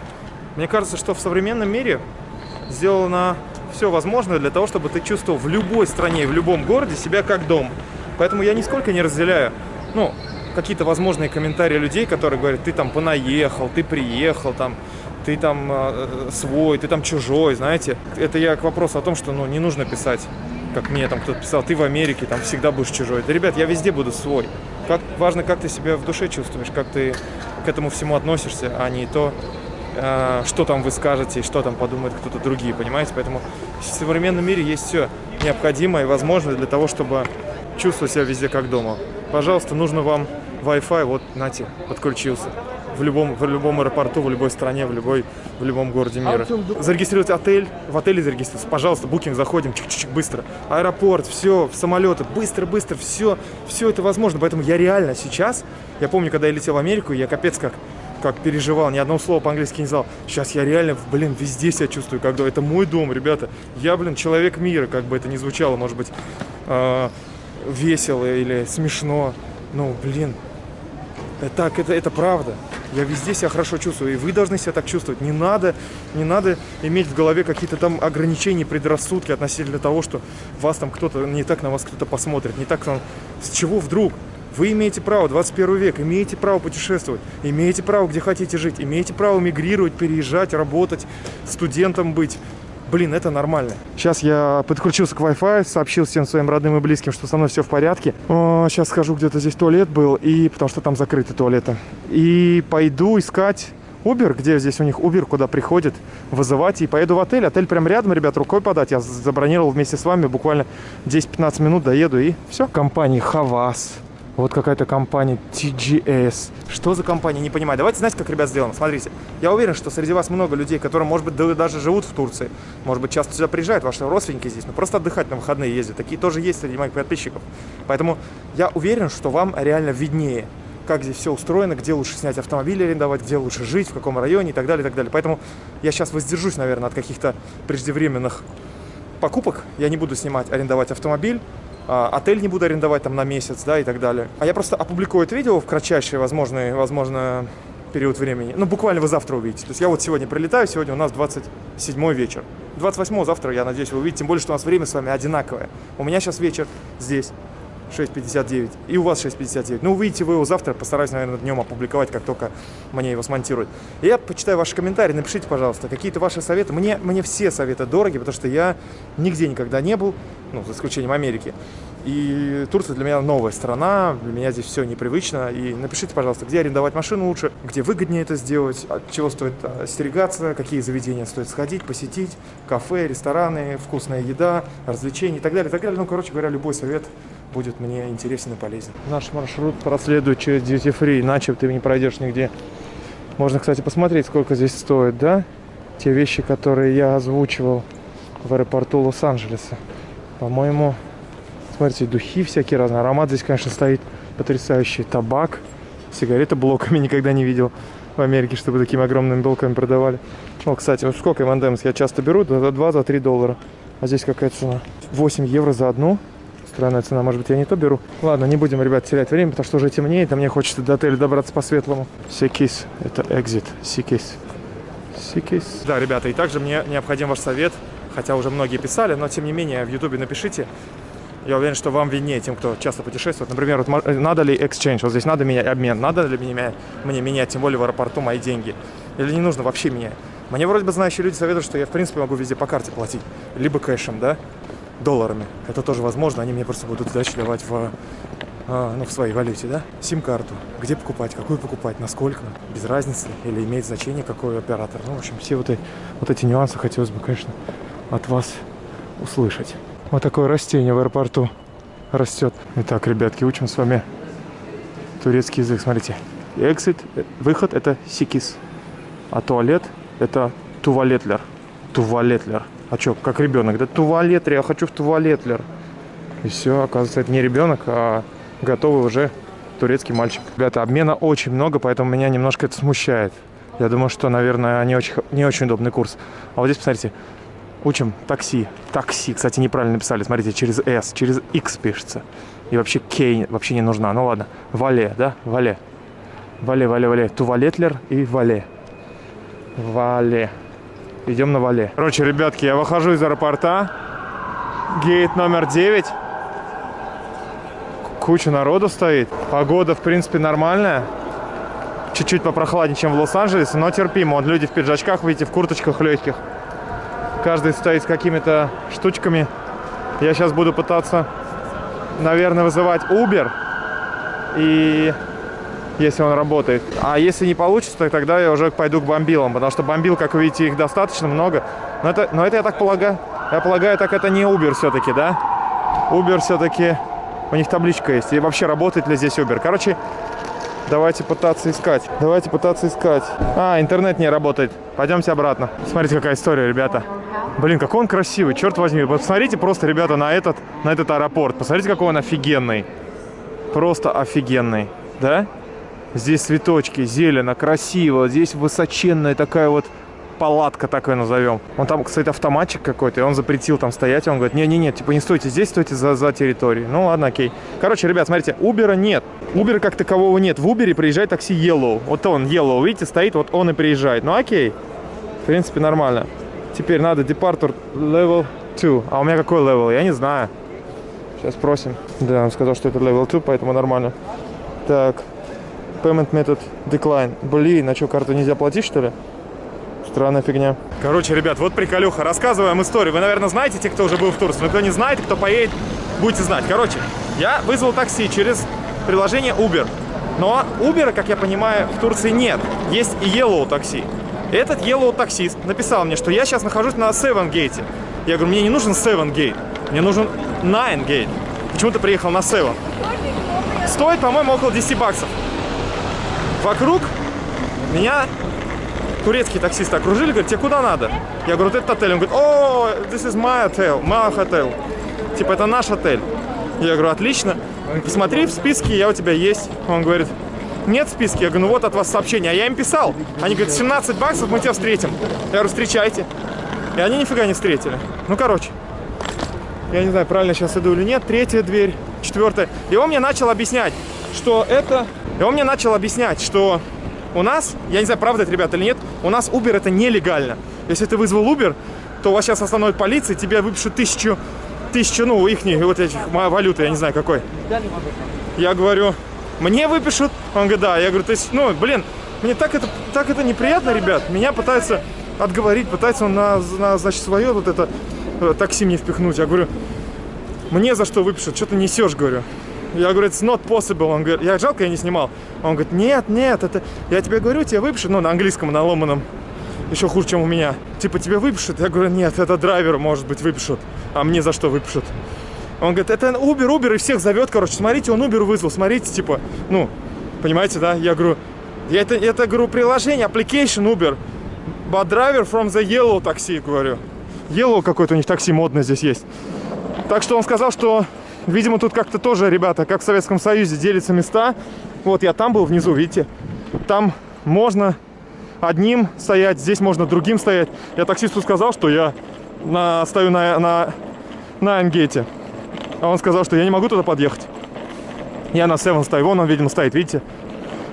мне кажется, что в современном мире сделано все возможное для того, чтобы ты чувствовал в любой стране, в любом городе себя как дом. Поэтому я нисколько не разделяю, ну, какие-то возможные комментарии людей, которые говорят, ты там понаехал, ты приехал, там, ты там э, свой, ты там чужой, знаете. Это я к вопросу о том, что, ну, не нужно писать, как мне там кто-то писал, ты в Америке, там, всегда будешь чужой. Да, ребят, я везде буду свой. Как, важно, как ты себя в душе чувствуешь, как ты к этому всему относишься, а не то, э, что там вы скажете и что там подумают кто-то другие, понимаете? Поэтому в современном мире есть все необходимое и возможное для того, чтобы чувствовать себя везде как дома. Пожалуйста, нужно вам Wi-Fi, вот, нате, подключился. В любом, в любом аэропорту, в любой стране, в, любой, в любом городе мира. Зарегистрировать отель, в отеле зарегистрироваться. Пожалуйста, букинг, заходим, чик-чик, быстро. Аэропорт, все, самолеты, быстро-быстро, все, все это возможно. Поэтому я реально сейчас, я помню, когда я летел в Америку, я капец как как переживал, ни одного слова по-английски не знал. Сейчас я реально, блин, везде себя чувствую, как это мой дом, ребята. Я, блин, человек мира, как бы это ни звучало, может быть, э, весело или смешно. Ну, блин, так, это, это правда. Я везде себя хорошо чувствую, и вы должны себя так чувствовать. Не надо, не надо иметь в голове какие-то там ограничения, предрассудки относительно того, что вас там кто-то, не так на вас кто-то посмотрит, не так там... С чего вдруг? Вы имеете право, 21 век, имеете право путешествовать, имеете право где хотите жить, имеете право мигрировать, переезжать, работать, студентом быть, блин, это нормально. Сейчас я подключился к Wi-Fi, сообщил всем своим родным и близким, что со мной все в порядке. О, сейчас схожу, где-то здесь туалет был, и потому что там закрыты туалеты. И пойду искать Uber, где здесь у них Uber, куда приходит, вызывать, и поеду в отель. Отель прям рядом, ребят, рукой подать. Я забронировал вместе с вами, буквально 10-15 минут доеду, и все. Компания Хавас. Вот какая-то компания TGS. Что за компания, не понимаю. Давайте, знаете, как, ребят, сделаем? Смотрите, я уверен, что среди вас много людей, которые, может быть, даже живут в Турции. Может быть, часто сюда приезжают, ваши родственники здесь, но просто отдыхать на выходные ездят. Такие тоже есть среди моих подписчиков. Поэтому я уверен, что вам реально виднее, как здесь все устроено, где лучше снять автомобиль арендовать, где лучше жить, в каком районе и так далее, и так далее. Поэтому я сейчас воздержусь, наверное, от каких-то преждевременных покупок. Я не буду снимать, арендовать автомобиль. А, отель не буду арендовать там на месяц, да, и так далее. А я просто опубликую это видео в кратчайший возможный, возможно, период времени. Ну, буквально вы завтра увидите. То есть я вот сегодня прилетаю, сегодня у нас 27 вечер. 28 завтра, я надеюсь, вы увидите, тем более, что у нас время с вами одинаковое. У меня сейчас вечер здесь, 6.59, и у вас 6.59. Ну, увидите вы его завтра, постараюсь, наверное, днем опубликовать, как только мне его смонтируют. Я почитаю ваши комментарии, напишите, пожалуйста, какие-то ваши советы. Мне, мне все советы дороги, потому что я нигде никогда не был, ну, за исключением Америки. И Турция для меня новая страна, для меня здесь все непривычно. И напишите, пожалуйста, где арендовать машину лучше, где выгоднее это сделать, от чего стоит остерегаться, какие заведения стоит сходить, посетить, кафе, рестораны, вкусная еда, развлечения и так далее, и так далее. Ну, короче говоря, любой совет будет мне интересен и полезен. Наш маршрут проследует через Duty Free, иначе ты не пройдешь нигде. Можно, кстати, посмотреть, сколько здесь стоит, да? Те вещи, которые я озвучивал в аэропорту Лос-Анджелеса. По-моему, смотрите, духи всякие разные. Аромат здесь, конечно, стоит потрясающий. Табак, сигареты блоками никогда не видел в Америке, чтобы такими огромными блоками продавали. О, кстати, вот сколько M&M's я часто беру? За 2, за 3 доллара. А здесь какая цена? 8 евро за одну. Странная цена, может быть, я не то беру. Ладно, не будем, ребят, терять время, потому что уже темнеет, а мне хочется до отеля добраться по-светлому. Çıkış, это exit, Çıkış. Çıkış. Да, ребята, и также мне необходим ваш совет хотя уже многие писали, но тем не менее в Ютубе напишите. Я уверен, что вам виднее, тем, кто часто путешествует. Например, вот, надо ли exchange, вот здесь надо менять обмен, надо ли мне, мне менять, тем более в аэропорту, мои деньги. Или не нужно вообще менять. Мне вроде бы знающие люди советуют, что я в принципе могу везде по карте платить. Либо кэшем, да, долларами. Это тоже возможно, они мне просто будут сдачу давать в, а, ну, в своей валюте, да. Сим-карту, где покупать, какую покупать, насколько, без разницы, или имеет значение какой оператор. Ну, в общем, все вот эти, вот эти нюансы хотелось бы, конечно, от вас услышать. Вот такое растение в аэропорту растет. Итак, ребятки, учим с вами турецкий язык. Смотрите. Exit, выход это сикис. А туалет это туалетлер. Туалетлер. А что, как ребенок? Да туалетлер, я хочу в туалетлер. И все, оказывается, это не ребенок, а готовый уже турецкий мальчик. Ребята, обмена очень много, поэтому меня немножко это смущает. Я думаю, что, наверное, не очень, не очень удобный курс. А вот здесь, посмотрите, учим такси. Такси, кстати, неправильно написали. Смотрите, через S, через X пишется. И вообще K вообще не нужна. Ну ладно, Вале, да? Вале. Вале, вале, вале. Туалетлер и Вале. Вале. Идем на Вале. Короче, ребятки, я выхожу из аэропорта. Гейт номер 9. Куча народу стоит. Погода, в принципе, нормальная. Чуть-чуть попрохладнее, чем в Лос-Анджелесе, но терпимо. Вот люди в пиджачках, видите, в курточках легких. Каждый стоит с какими-то штучками. Я сейчас буду пытаться, наверное, вызывать Uber. И если он работает. А если не получится, то тогда я уже пойду к бомбилам, потому что бомбил, как вы видите, их достаточно много. Но это, но это я так полагаю, я полагаю, так это не Uber все-таки, да? Uber все-таки, у них табличка есть. И вообще работает ли здесь Uber? Короче, давайте пытаться искать. Давайте пытаться искать. А, интернет не работает. Пойдемте обратно. Смотрите, какая история, ребята. Блин, какой он красивый, черт возьми. Посмотрите просто, ребята, на этот, на этот аэропорт. Посмотрите, какой он офигенный. Просто офигенный, да? Здесь цветочки, зелено, красиво. Здесь высоченная такая вот палатка, такой назовем. Он там, кстати, автоматчик какой-то, и он запретил там стоять. Он говорит, не-не-не, типа не стойте здесь, стойте за, за территорией. Ну ладно, окей. Короче, ребят, смотрите, Убера нет. Убера как такового нет. В Убере приезжает такси Yellow. Вот он, Yellow, видите, стоит, вот он и приезжает. Ну окей, в принципе, нормально. Теперь надо департур level 2. А у меня какой level? Я не знаю. Сейчас спросим. Да, он сказал, что это level 2, поэтому нормально. Так, Payment method decline. Блин, а что, карту нельзя платить, что ли? Странная фигня. Короче, ребят, вот приколюха. Рассказываем историю. Вы, наверное, знаете, те, кто уже был в Турции. Но кто не знает, кто поедет, будете знать. Короче, я вызвал такси через приложение Uber. Но Uber, как я понимаю, в Турции нет. Есть и Yellow такси. Этот Yellow таксист написал мне, что я сейчас нахожусь на Seven Gate. Я говорю, мне не нужен Seven Gate. Мне нужен Nine Gate. Почему ты приехал на Seven? Стоит, по-моему, около 10 баксов. Вокруг меня турецкие таксисты окружили, говорят, тебе куда надо? Я говорю, вот этот отель. Он говорит, о, this is my hotel, my hotel. Типа, это наш отель. Я говорю, отлично. Посмотри в списке, я у тебя есть. Он говорит, нет в списке. Я говорю, ну вот от вас сообщение. А я им писал. Они говорят, 17 баксов, мы тебя встретим. Я говорю, встречайте. И они нифига не встретили. Ну, короче. Я не знаю, правильно сейчас иду или нет. Третья дверь, четвертая. И он мне начал объяснять, что это... И он мне начал объяснять, что у нас, я не знаю, правда это, ребята, или нет, у нас Uber это нелегально. Если ты вызвал Uber, то вас сейчас остановит полиция, тебе выпишут тысячу, тысячу, ну, их вот этих валюты, я не знаю какой. Я говорю, мне выпишут? Он говорит, да. Я говорю, то есть, ну, блин, мне так это, так это неприятно, ребят. Меня пытаются отговорить, пытаются на, на значит, свое вот это э, такси мне впихнуть. Я говорю, мне за что выпишут? Что ты несешь, говорю. Я говорю, it's not possible. Он говорит, я жалко, я не снимал. Он говорит, нет, нет, это, я тебе говорю, тебе выпишут, ну, на английском, на ломаном, еще хуже, чем у меня. Типа, тебе выпишут? Я говорю, нет, это драйверу, может быть, выпишут. А мне за что выпишут? Он говорит, это Uber, Uber, и всех зовет, короче, смотрите, он Uber вызвал, смотрите, типа, ну, понимаете, да? Я говорю, я это, это, говорю, приложение, application Uber, but driver from the yellow такси, говорю. Yellow какой-то у них такси модное здесь есть. Так что он сказал, что, видимо, тут как-то тоже, ребята, как в Советском Союзе, делятся места. Вот я там был внизу, видите? Там можно одним стоять, здесь можно другим стоять. Я таксисту сказал, что я на, стою на, на, на Ангете. А он сказал, что я не могу туда подъехать. Я на Севен стою, вон он, видимо, стоит, видите?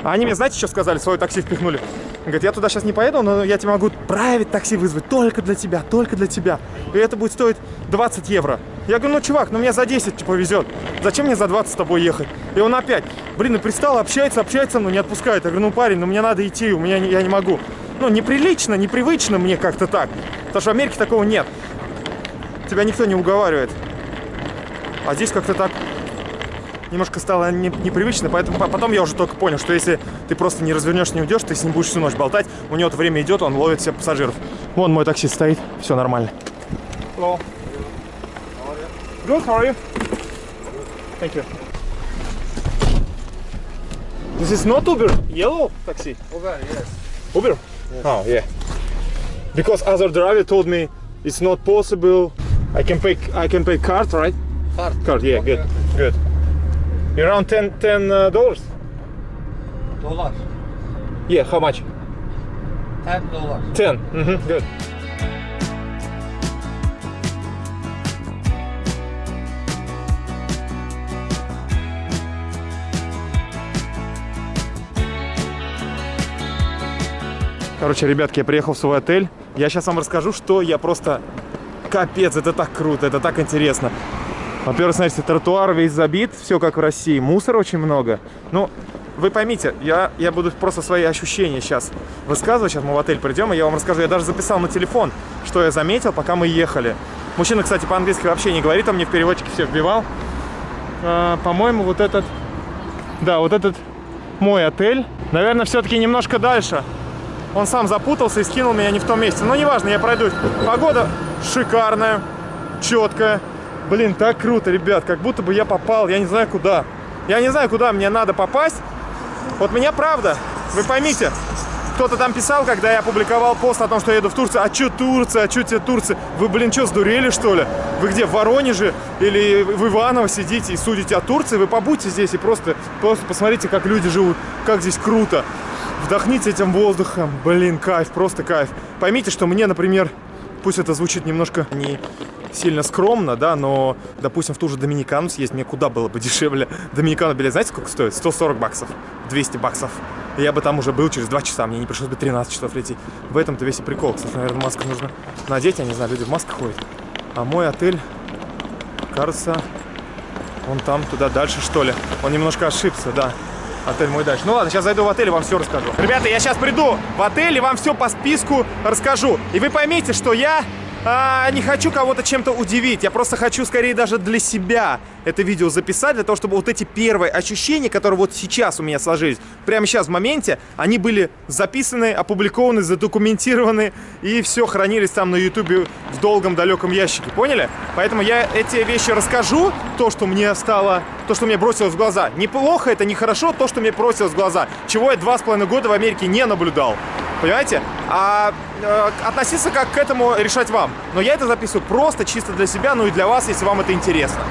А они мне, знаете, что сказали? Свое такси впихнули. Говорит, я туда сейчас не поеду, но я тебе могу править такси вызвать только для тебя, только для тебя. И это будет стоить 20 евро. Я говорю, ну, чувак, ну мне за 10 типа везет. Зачем мне за 20 с тобой ехать? И он опять, блин, и пристал, общается, общается, но не отпускает. Я говорю, ну, парень, ну мне надо идти, у меня я не могу. Ну, неприлично, непривычно мне как-то так. Потому что в Америке такого нет. Тебя никто не уговаривает. А здесь как-то так немножко стало не- непривычно, поэтому по- потом я уже только понял, что если ты просто не развернешь, не уйдешь, ты с ним будешь всю ночь болтать, у него время идет, он ловит всех пассажиров. Вон мой такси стоит, все нормально. Hello. Good, how are you? Thank you. This is not Uber. Yellow taxi. Uber, yes. Uber? Oh, yeah. Because other driver told me it's not possible. I can pay I can pay card, right? Card. Card, yeah, good. Good. Around 10 10 uh, dollars? Dollar. Yeah, how much? Ten dollar. 10. Mm-hmm, good. Короче, ребятки, я приехал в свой отель. Я сейчас вам расскажу, что я просто... Капец, это так круто, это так интересно. Во-первых, смотрите, тротуар весь забит, все как в России. Мусора очень много. Ну, вы поймите, я, я буду просто свои ощущения сейчас высказывать. Сейчас мы в отель придем, и я вам расскажу. Я даже записал на телефон, что я заметил, пока мы ехали. Мужчина, кстати, по-английски вообще не говорит, он мне в переводчике все вбивал. А, по-моему, вот этот... Да, вот этот мой отель. Наверное, все-таки немножко дальше. Он сам запутался и скинул меня не в том месте. Но неважно, я пройду. Погода шикарная, четкая. Блин, так круто, ребят, как будто бы я попал, я не знаю куда. Я не знаю, куда мне надо попасть. Вот меня правда, вы поймите, кто-то там писал, когда я опубликовал пост о том, что я еду в Турцию. А чё Турция, а чё тебе Турция? Вы, блин, что, сдурели, что ли? Вы где, в Воронеже или в Иваново сидите и судите о Турции? Вы побудьте здесь и просто, просто посмотрите, как люди живут, как здесь круто. Вдохните этим воздухом. Блин, кайф, просто кайф. Поймите, что мне, например, пусть это звучит немножко не сильно скромно, да, но, допустим, в ту же Доминикану съесть мне куда было бы дешевле. Доминикану билет, знаете, сколько стоит? 140 баксов, 200 баксов. Я бы там уже был через 2 часа, мне не пришлось бы 13 часов лететь. В этом-то весь и прикол. Кстати, наверное, маску нужно надеть, я не знаю, люди в масках ходят. А мой отель, кажется, он там, туда дальше, что ли. Он немножко ошибся, да. Отель мой дальше. Ну ладно, сейчас зайду в отель и вам все расскажу. Ребята, я сейчас приду в отель и вам все по списку расскажу. И вы поймите, что я а, не хочу кого-то чем-то удивить. Я просто хочу скорее даже для себя это видео записать, для того, чтобы вот эти первые ощущения, которые вот сейчас у меня сложились, прямо сейчас в моменте, они были записаны, опубликованы, задокументированы и все хранились там на ютубе в долгом далеком ящике. Поняли? Поэтому я эти вещи расскажу, то, что мне стало, то, что мне бросилось в глаза. Неплохо это, нехорошо, то, что мне бросилось в глаза. Чего я два с половиной года в Америке не наблюдал. Понимаете? А э, относиться как к этому решать вам. Но я это записываю просто чисто для себя, ну и для вас, если вам это интересно.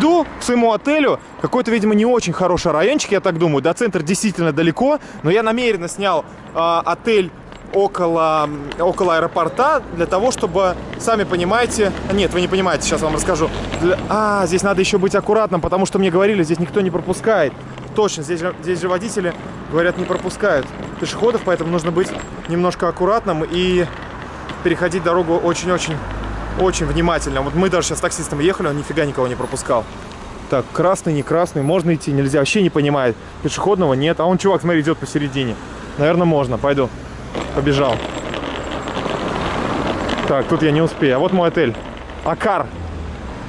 Иду к своему отелю, какой-то, видимо, не очень хороший райончик, я так думаю, до центра действительно далеко, но я намеренно снял э, отель около, около аэропорта для того, чтобы, сами понимаете, нет, вы не понимаете, сейчас вам расскажу. Для, а, здесь надо еще быть аккуратным, потому что мне говорили, здесь никто не пропускает. Точно, здесь здесь же водители, говорят, не пропускают пешеходов, поэтому нужно быть немножко аккуратным и переходить дорогу очень-очень очень внимательно. Вот мы даже сейчас с таксистом ехали, он нифига никого не пропускал. Так, красный, не красный, можно идти, нельзя, вообще не понимает. Пешеходного нет, а он, чувак, смотри, идет посередине. Наверное, можно, пойду. Побежал. Так, тут я не успею. А вот мой отель. Акар.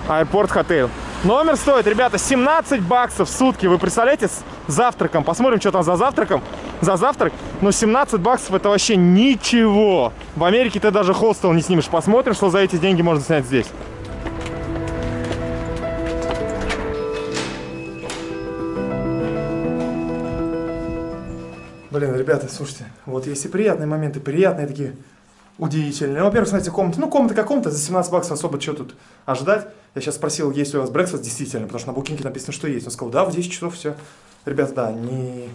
Аэропорт Хотел. Номер стоит, ребята, 17 баксов в сутки. Вы представляете, с завтраком. Посмотрим, что там за завтраком. За завтрак. Но 17 баксов это вообще ничего. В Америке ты даже хостел не снимешь. Посмотрим, что за эти деньги можно снять здесь. Блин, ребята, слушайте, вот есть и приятные моменты, приятные такие, удивительные. Во-первых, смотрите, комната, ну, комната как комната, за 17 баксов особо что тут ожидать. Я сейчас спросил, есть ли у вас брекфаст, действительно, потому что на букинге написано, что есть. Он сказал, да, в 10 часов все. Ребята, да, не...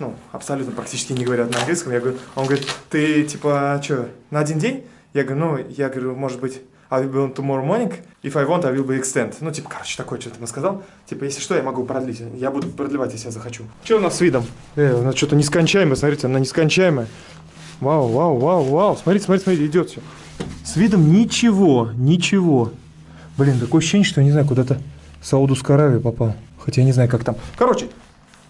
Ну, абсолютно практически не говорят на английском. Я говорю, он говорит, ты, типа, что, на один день? Я говорю, ну, я говорю, может быть, I will be on tomorrow morning. If I want, I will be extend. Ну, типа, короче, такое что-то ему сказал. Типа, если что, я могу продлить. Я буду продлевать, если я захочу. Что у нас с видом? Э, у нас что-то нескончаемое, смотрите, она нескончаемая. Вау, вау, вау, вау. Смотрите, смотрите, смотрите, идет все. С видом ничего, ничего. Блин, такое ощущение, что я не знаю, куда-то в Саудовскую Аравию попал. Хотя я не знаю, как там. Короче,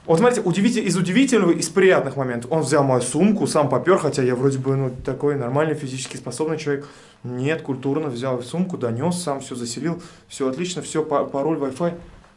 вот смотрите, удивитель, из удивительного, из приятных моментов. Он взял мою сумку, сам попер, хотя я вроде бы ну, такой нормальный, физически способный человек. Нет, культурно взял сумку, донес, сам все заселил, все отлично, все, пароль, Wi-Fi.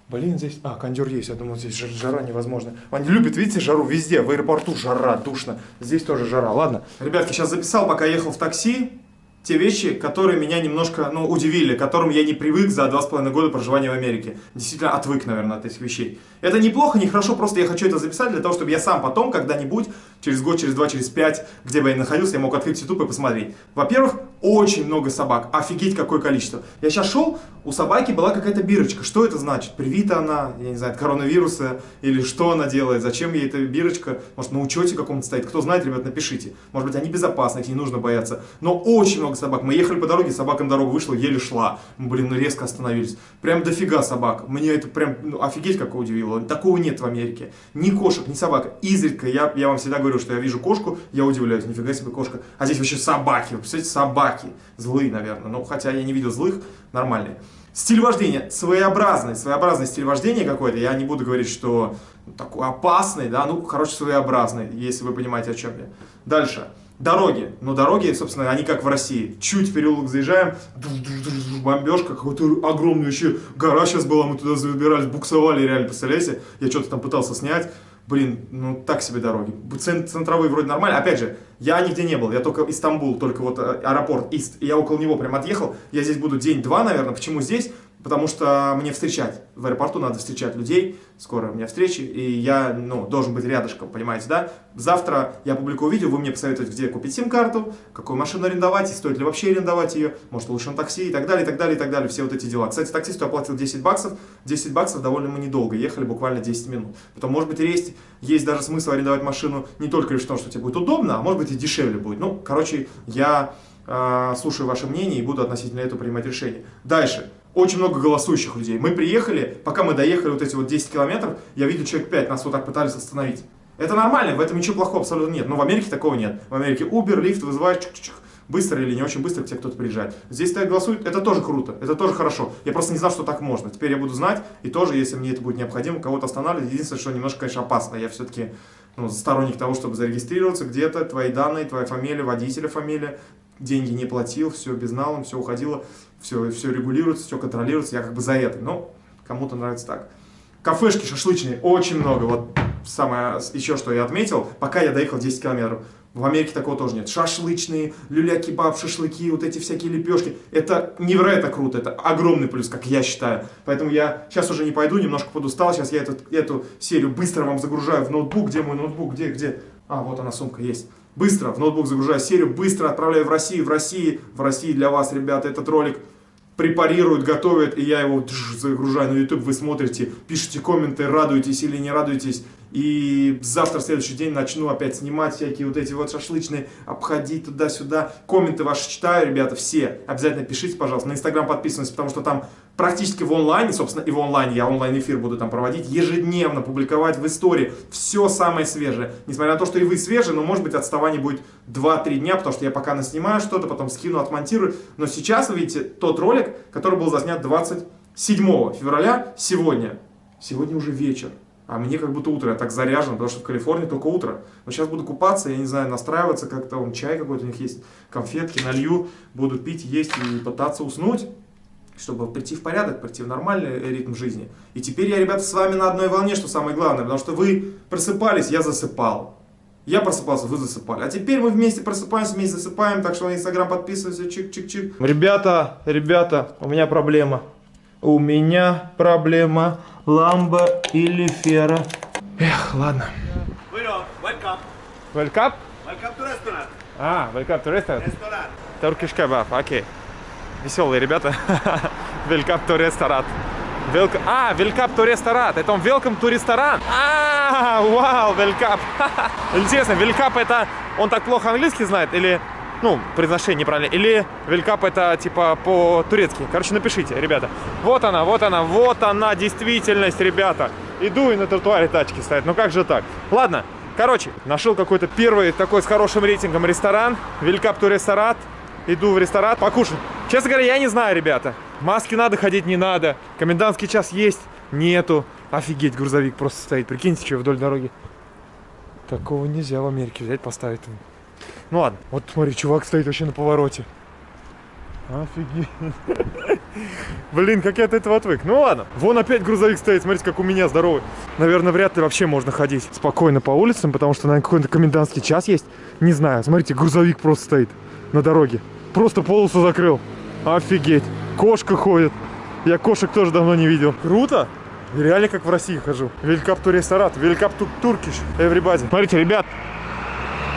Блин, здесь... А, кондер есть, я думал, здесь жара невозможно. Он любит, видите, жару везде, в аэропорту жара, душно. Здесь тоже жара, ладно. Ребятки, сейчас записал, пока ехал в такси. Те вещи, которые меня немножко, ну, удивили, к которым я не привык за два с половиной года проживания в Америке. Действительно отвык, наверное, от этих вещей. Это неплохо, не хорошо, просто я хочу это записать для того, чтобы я сам потом, когда-нибудь, через год, через два, через пять, где бы я ни находился, я мог открыть YouTube и посмотреть. Во-первых, очень много собак, офигеть какое количество. Я сейчас шел, у собаки была какая-то бирочка. Что это значит? Привита она, я не знаю, от коронавируса, или что она делает, зачем ей эта бирочка, может на учете каком-то стоит. Кто знает, ребят, напишите. Может быть, они безопасны, их не нужно бояться. Но очень много собак. Мы ехали по дороге, собака на дорогу вышла, еле шла. Мы, блин, ну резко остановились. Прям дофига собак. Мне это прям, ну, офигеть, как удивило. Такого нет в Америке. Ни кошек, ни собак. Изредка, я, я вам всегда говорю, что я вижу кошку, я удивляюсь, нифига себе кошка. А здесь вообще собаки, вы представляете, собаки. Злые, наверное. Ну, хотя я не видел злых, нормальные. Стиль вождения своеобразный, своеобразный стиль вождения какой-то. Я не буду говорить, что такой опасный, да, ну, короче, своеобразный, если вы понимаете, о чем я. Дальше. Дороги. Ну, дороги, собственно, они как в России. Чуть в переулок заезжаем, бомбежка, какой-то огромный вообще гора сейчас была, мы туда забирались, буксовали реально, представляете? Я что-то там пытался снять. Блин, ну так себе дороги. Центровые вроде нормально. Опять же, я нигде не был, я только Истамбул, только вот э, аэропорт Ист. И я около него прям отъехал. Я здесь буду день-два, наверное. Почему здесь? Потому что мне встречать, в аэропорту надо встречать людей, скоро у меня встречи, и я, ну, должен быть рядышком, понимаете, да? Завтра я публикую видео, вы мне посоветуете, где купить сим-карту, какую машину арендовать, и стоит ли вообще арендовать ее, может лучше на такси, и так далее, и так далее, и так далее, все вот эти дела. Кстати, таксисту я платил 10 баксов, 10 баксов довольно мы недолго, ехали буквально 10 минут. Потом, может быть, есть, есть даже смысл арендовать машину не только лишь в том, что тебе будет удобно, а может быть и дешевле будет. Ну, короче, я э, слушаю ваше мнение и буду относительно этого принимать решение. Дальше очень много голосующих людей. Мы приехали, пока мы доехали вот эти вот 10 километров, я видел человек 5, нас вот так пытались остановить. Это нормально, в этом ничего плохого абсолютно нет. Но в Америке такого нет. В Америке Uber, лифт вызывает чук -чук, быстро или не очень быстро к тебе кто-то приезжает. Здесь стоят голосуют, это тоже круто, это тоже хорошо. Я просто не знал, что так можно. Теперь я буду знать, и тоже, если мне это будет необходимо, кого-то останавливать. Единственное, что немножко, конечно, опасно. Я все-таки ну, сторонник того, чтобы зарегистрироваться где-то, твои данные, твоя фамилия, водителя фамилия, деньги не платил, все безналом, все уходило, все, все регулируется, все контролируется, я как бы за это, но кому-то нравится так. Кафешки шашлычные очень много, вот самое еще что я отметил, пока я доехал 10 километров. В Америке такого тоже нет. Шашлычные, люля-кебаб, шашлыки, вот эти всякие лепешки. Это невероятно круто, это огромный плюс, как я считаю. Поэтому я сейчас уже не пойду, немножко подустал. Сейчас я эту, эту серию быстро вам загружаю в ноутбук. Где мой ноутбук? Где, где? А, вот она, сумка есть. Быстро в ноутбук загружаю серию, быстро отправляю в Россию. В России, в России для вас, ребята, этот ролик препарируют, готовят, и я его загружаю на YouTube, вы смотрите, пишите комменты, радуетесь или не радуетесь. И завтра, следующий день, начну опять снимать всякие вот эти вот шашлычные, обходить туда-сюда. Комменты ваши читаю, ребята, все. Обязательно пишите, пожалуйста. На Инстаграм подписывайтесь, потому что там практически в онлайне, собственно, и в онлайне, я онлайн-эфир буду там проводить, ежедневно публиковать в истории все самое свежее. Несмотря на то, что и вы свежие, но может быть отставание будет 2-3 дня, потому что я пока наснимаю что-то, потом скину, отмонтирую. Но сейчас вы видите тот ролик, который был заснят 27 февраля, сегодня. Сегодня уже вечер. А мне как будто утро, я так заряжен, потому что в Калифорнии только утро. Но сейчас буду купаться, я не знаю, настраиваться как-то, он чай какой-то у них есть, конфетки налью, буду пить, есть и пытаться уснуть чтобы прийти в порядок, прийти в нормальный ритм жизни. И теперь я, ребята, с вами на одной волне, что самое главное, потому что вы просыпались, я засыпал. Я просыпался, вы засыпали. А теперь мы вместе просыпаемся, вместе засыпаем, так что на Инстаграм подписывайся, чик-чик-чик. Ребята, ребята, у меня проблема. У меня проблема. Ламба или Фера. Эх, ладно. Welcome. Welcome? Welcome to restaurant. А, welcome to restaurant. Restaurant. Turkish kebab, окей. Веселые ребята. welcome to restaurant. Welcome... А, welcome to restaurant. Это он welcome to ресторан. А, вау, welcome. Интересно, welcome это... Он так плохо английский знает или... Ну, произношение неправильно. Или велькап это типа по-турецки. Короче, напишите, ребята. Вот она, вот она, вот она, действительность, ребята. Иду и на тротуаре тачки стоят. Ну как же так? Ладно, короче, нашел какой-то первый такой с хорошим рейтингом ресторан. Велькап то ресторат. Иду в ресторан покушать. Честно говоря, я не знаю, ребята. Маски надо ходить, не надо. Комендантский час есть, нету. Офигеть, грузовик просто стоит. Прикиньте, что вдоль дороги. Такого нельзя в Америке взять, поставить. Ну ладно, вот смотри, чувак стоит вообще на повороте. Офигеть. Блин, как я от этого отвык. Ну ладно. Вон опять грузовик стоит. Смотрите, как у меня здоровый. Наверное, вряд ли вообще можно ходить спокойно по улицам, потому что, наверное, какой-то комендантский час есть. Не знаю. Смотрите, грузовик просто стоит на дороге. просто полосу закрыл. Офигеть. Кошка ходит. Я кошек тоже давно не видел. Круто. Реально как в России хожу. Великап ту ресторат, великап ту туркиш, everybody. Смотрите, ребят.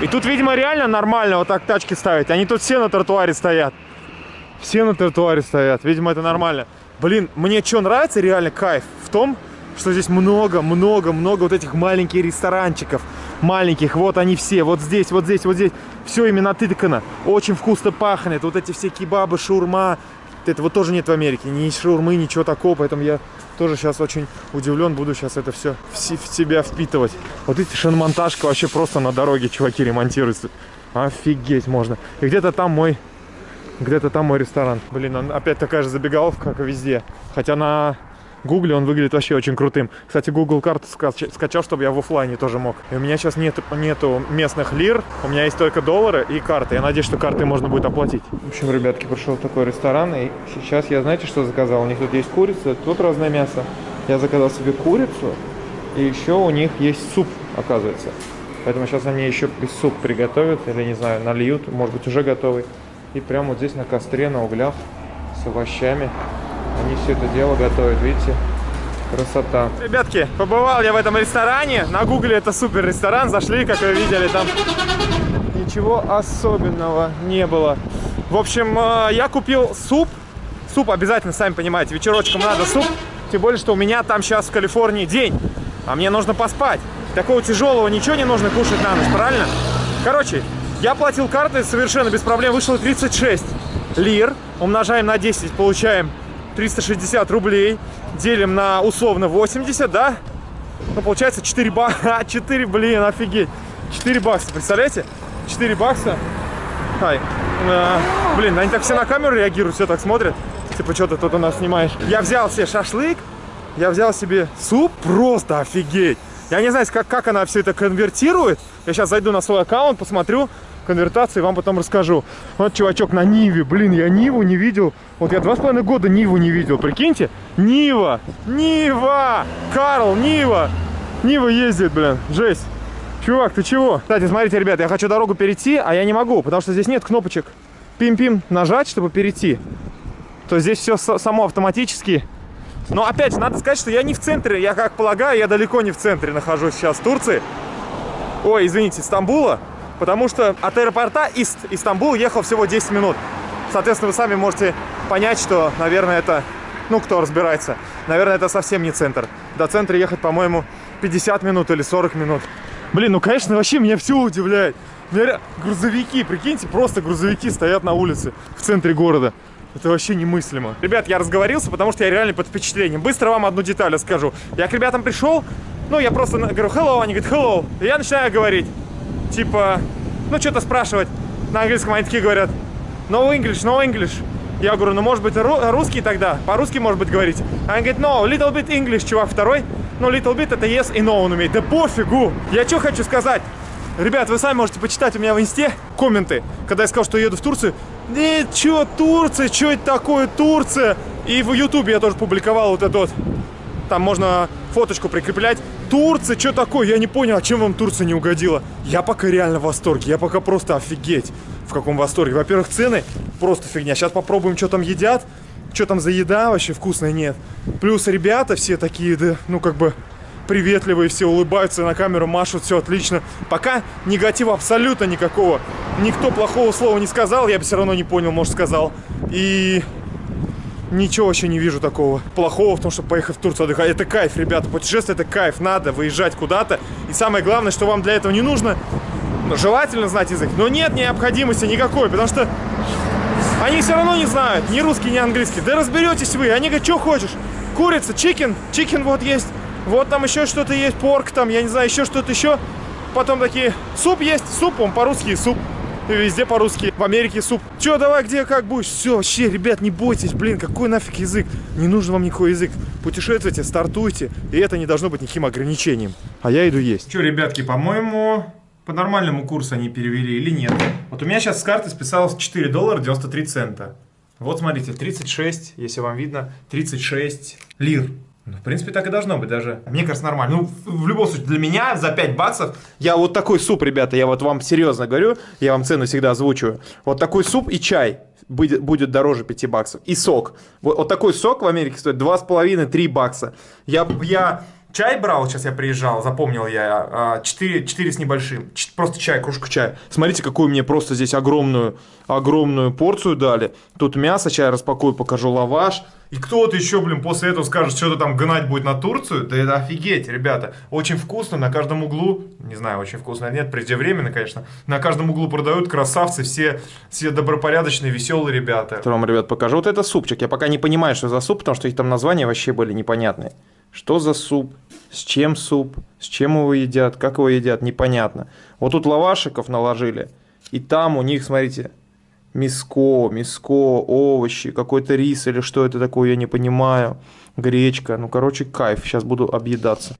И тут, видимо, реально нормально вот так тачки ставить. Они тут все на тротуаре стоят. Все на тротуаре стоят. Видимо, это нормально. Блин, мне что нравится реально кайф в том, что здесь много, много, много вот этих маленьких ресторанчиков. Маленьких, вот они все, вот здесь, вот здесь, вот здесь. Все именно натыкано. Очень вкусно пахнет. Вот эти все кебабы, шурма. Этого тоже нет в Америке. Ни шаурмы, ничего такого. Поэтому я тоже сейчас очень удивлен. Буду сейчас это все в, в себя впитывать. Вот эти шиномонтажка вообще просто на дороге чуваки ремонтируются. Офигеть можно. И где-то там мой где-то там мой ресторан. Блин, опять такая же забегаловка, как и везде. Хотя на Гугле он выглядит вообще очень крутым. Кстати, Google скач- скачал, чтобы я в оффлайне тоже мог. И у меня сейчас нет, нету местных лир, у меня есть только доллары и карты. Я надеюсь, что карты можно будет оплатить. В общем, ребятки, пришел такой ресторан, и сейчас я, знаете, что заказал? У них тут есть курица, тут разное мясо. Я заказал себе курицу, и еще у них есть суп, оказывается. Поэтому сейчас они еще суп приготовят, или, не знаю, нальют, может быть, уже готовый. И прямо вот здесь на костре, на углях, с овощами. Они все это дело готовят, видите? Красота. Ребятки, побывал я в этом ресторане. На гугле это супер ресторан. Зашли, как вы видели, там ничего особенного не было. В общем, э, я купил суп. Суп обязательно, сами понимаете, вечерочком надо суп. Тем более, что у меня там сейчас в Калифорнии день. А мне нужно поспать. Такого тяжелого ничего не нужно кушать на ночь, правильно? Короче, я платил картой совершенно без проблем. Вышло 36 лир. Умножаем на 10, получаем 360 рублей. Делим на условно 80, да? Ну, получается 4 бакса. 4, блин, офигеть. 4 бакса, представляете? 4 бакса. Ай. Э, блин, они так все на камеру реагируют, все так смотрят. Типа, что ты тут у нас снимаешь? Я взял себе шашлык, я взял себе суп, просто офигеть. Я не знаю, как, как она все это конвертирует. Я сейчас зайду на свой аккаунт, посмотрю конвертации, вам потом расскажу. Вот чувачок на Ниве. Блин, я Ниву не видел. Вот я два с половиной года Ниву не видел. Прикиньте. Нива! Нива! Карл, Нива! Нива ездит, блин. Жесть. Чувак, ты чего? Кстати, смотрите, ребят, я хочу дорогу перейти, а я не могу, потому что здесь нет кнопочек. Пим-пим нажать, чтобы перейти. То здесь все само автоматически. Но опять же, надо сказать, что я не в центре. Я, как полагаю, я далеко не в центре нахожусь сейчас Турции. Ой, извините, Стамбула. Потому что от аэропорта из Истамбул ехал всего 10 минут. Соответственно, вы сами можете понять, что, наверное, это... Ну, кто разбирается. Наверное, это совсем не центр. До центра ехать, по-моему, 50 минут или 40 минут. Блин, ну, конечно, вообще меня все удивляет. Меня грузовики, прикиньте, просто грузовики стоят на улице в центре города. Это вообще немыслимо. Ребят, я разговорился, потому что я реально под впечатлением. Быстро вам одну деталь расскажу. Я к ребятам пришел, ну, я просто говорю hello, они говорят hello. И я начинаю говорить, типа, ну, что-то спрашивать. На английском они такие говорят, no English, no English. Я говорю, ну, может быть, ру- русский тогда? По-русски, может быть, говорить? Они говорят, no, little bit English, чувак второй. Ну, little bit это yes и no он умеет. Да пофигу. Я что хочу сказать? Ребят, вы сами можете почитать у меня в инсте комменты, когда я сказал, что еду в Турцию. Э, чё Турция, чё это такое Турция? И в Ютубе я тоже публиковал вот это вот. Там можно фоточку прикреплять. Турция, что такое? Я не понял, а чем вам Турция не угодила? Я пока реально в восторге. Я пока просто офигеть в каком восторге. Во-первых, цены просто фигня. Сейчас попробуем, что там едят. Что там за еда вообще вкусная нет. Плюс ребята все такие, да, ну как бы приветливые, все улыбаются на камеру, машут, все отлично. Пока негатива абсолютно никакого. Никто плохого слова не сказал, я бы все равно не понял, может сказал. И ничего вообще не вижу такого плохого в том, чтобы поехать в Турцию отдыхать. Это кайф, ребята, путешествие это кайф, надо выезжать куда-то. И самое главное, что вам для этого не нужно, ну, желательно знать язык, но нет необходимости никакой, потому что они все равно не знают ни русский, ни английский. Да разберетесь вы. Они говорят, что хочешь? Курица, chicken, chicken вот есть. Вот там еще что-то есть, pork там, я не знаю, еще что-то еще. Потом такие, суп есть, суп, он по-русски суп. Везде по-русски, в Америке суп. Че, давай, где, как будешь? Все, вообще, ребят, не бойтесь, блин, какой нафиг язык? Не нужен вам никакой язык. Путешествуйте, стартуйте, и это не должно быть никаким ограничением. А я иду есть. Че, ребятки, по-моему, по нормальному курсу они перевели или нет? Вот у меня сейчас с карты списалось 4 доллара 93 цента. Вот смотрите, 36, если вам видно, 36 лир. Ну, в принципе, так и должно быть даже. Мне кажется, нормально. Ну, в, любом случае, для меня за 5 баксов, я вот такой суп, ребята, я вот вам серьезно говорю, я вам цену всегда озвучиваю. Вот такой суп и чай будет, будет дороже 5 баксов. И сок. Вот, вот такой сок в Америке стоит 2,5-3 бакса. Я, я чай брал, сейчас я приезжал, запомнил я, 4, 4 с небольшим. Просто чай, кружку чая. Смотрите, какую мне просто здесь огромную, огромную порцию дали. Тут мясо, чай распакую, покажу лаваш. И кто-то еще, блин, после этого скажет, что-то там гнать будет на Турцию. Да это офигеть, ребята. Очень вкусно, на каждом углу, не знаю, очень вкусно нет, преждевременно, конечно, на каждом углу продают красавцы, все, все добропорядочные, веселые ребята. Вам, ребят, покажу. Вот это супчик. Я пока не понимаю, что за суп, потому что их там названия вообще были непонятные. Что за суп? С чем суп? С чем его едят? Как его едят? Непонятно. Вот тут лавашиков наложили. И там у них, смотрите, миско, миско, овощи, какой-то рис или что это такое, я не понимаю. Гречка. Ну, короче, кайф. Сейчас буду объедаться.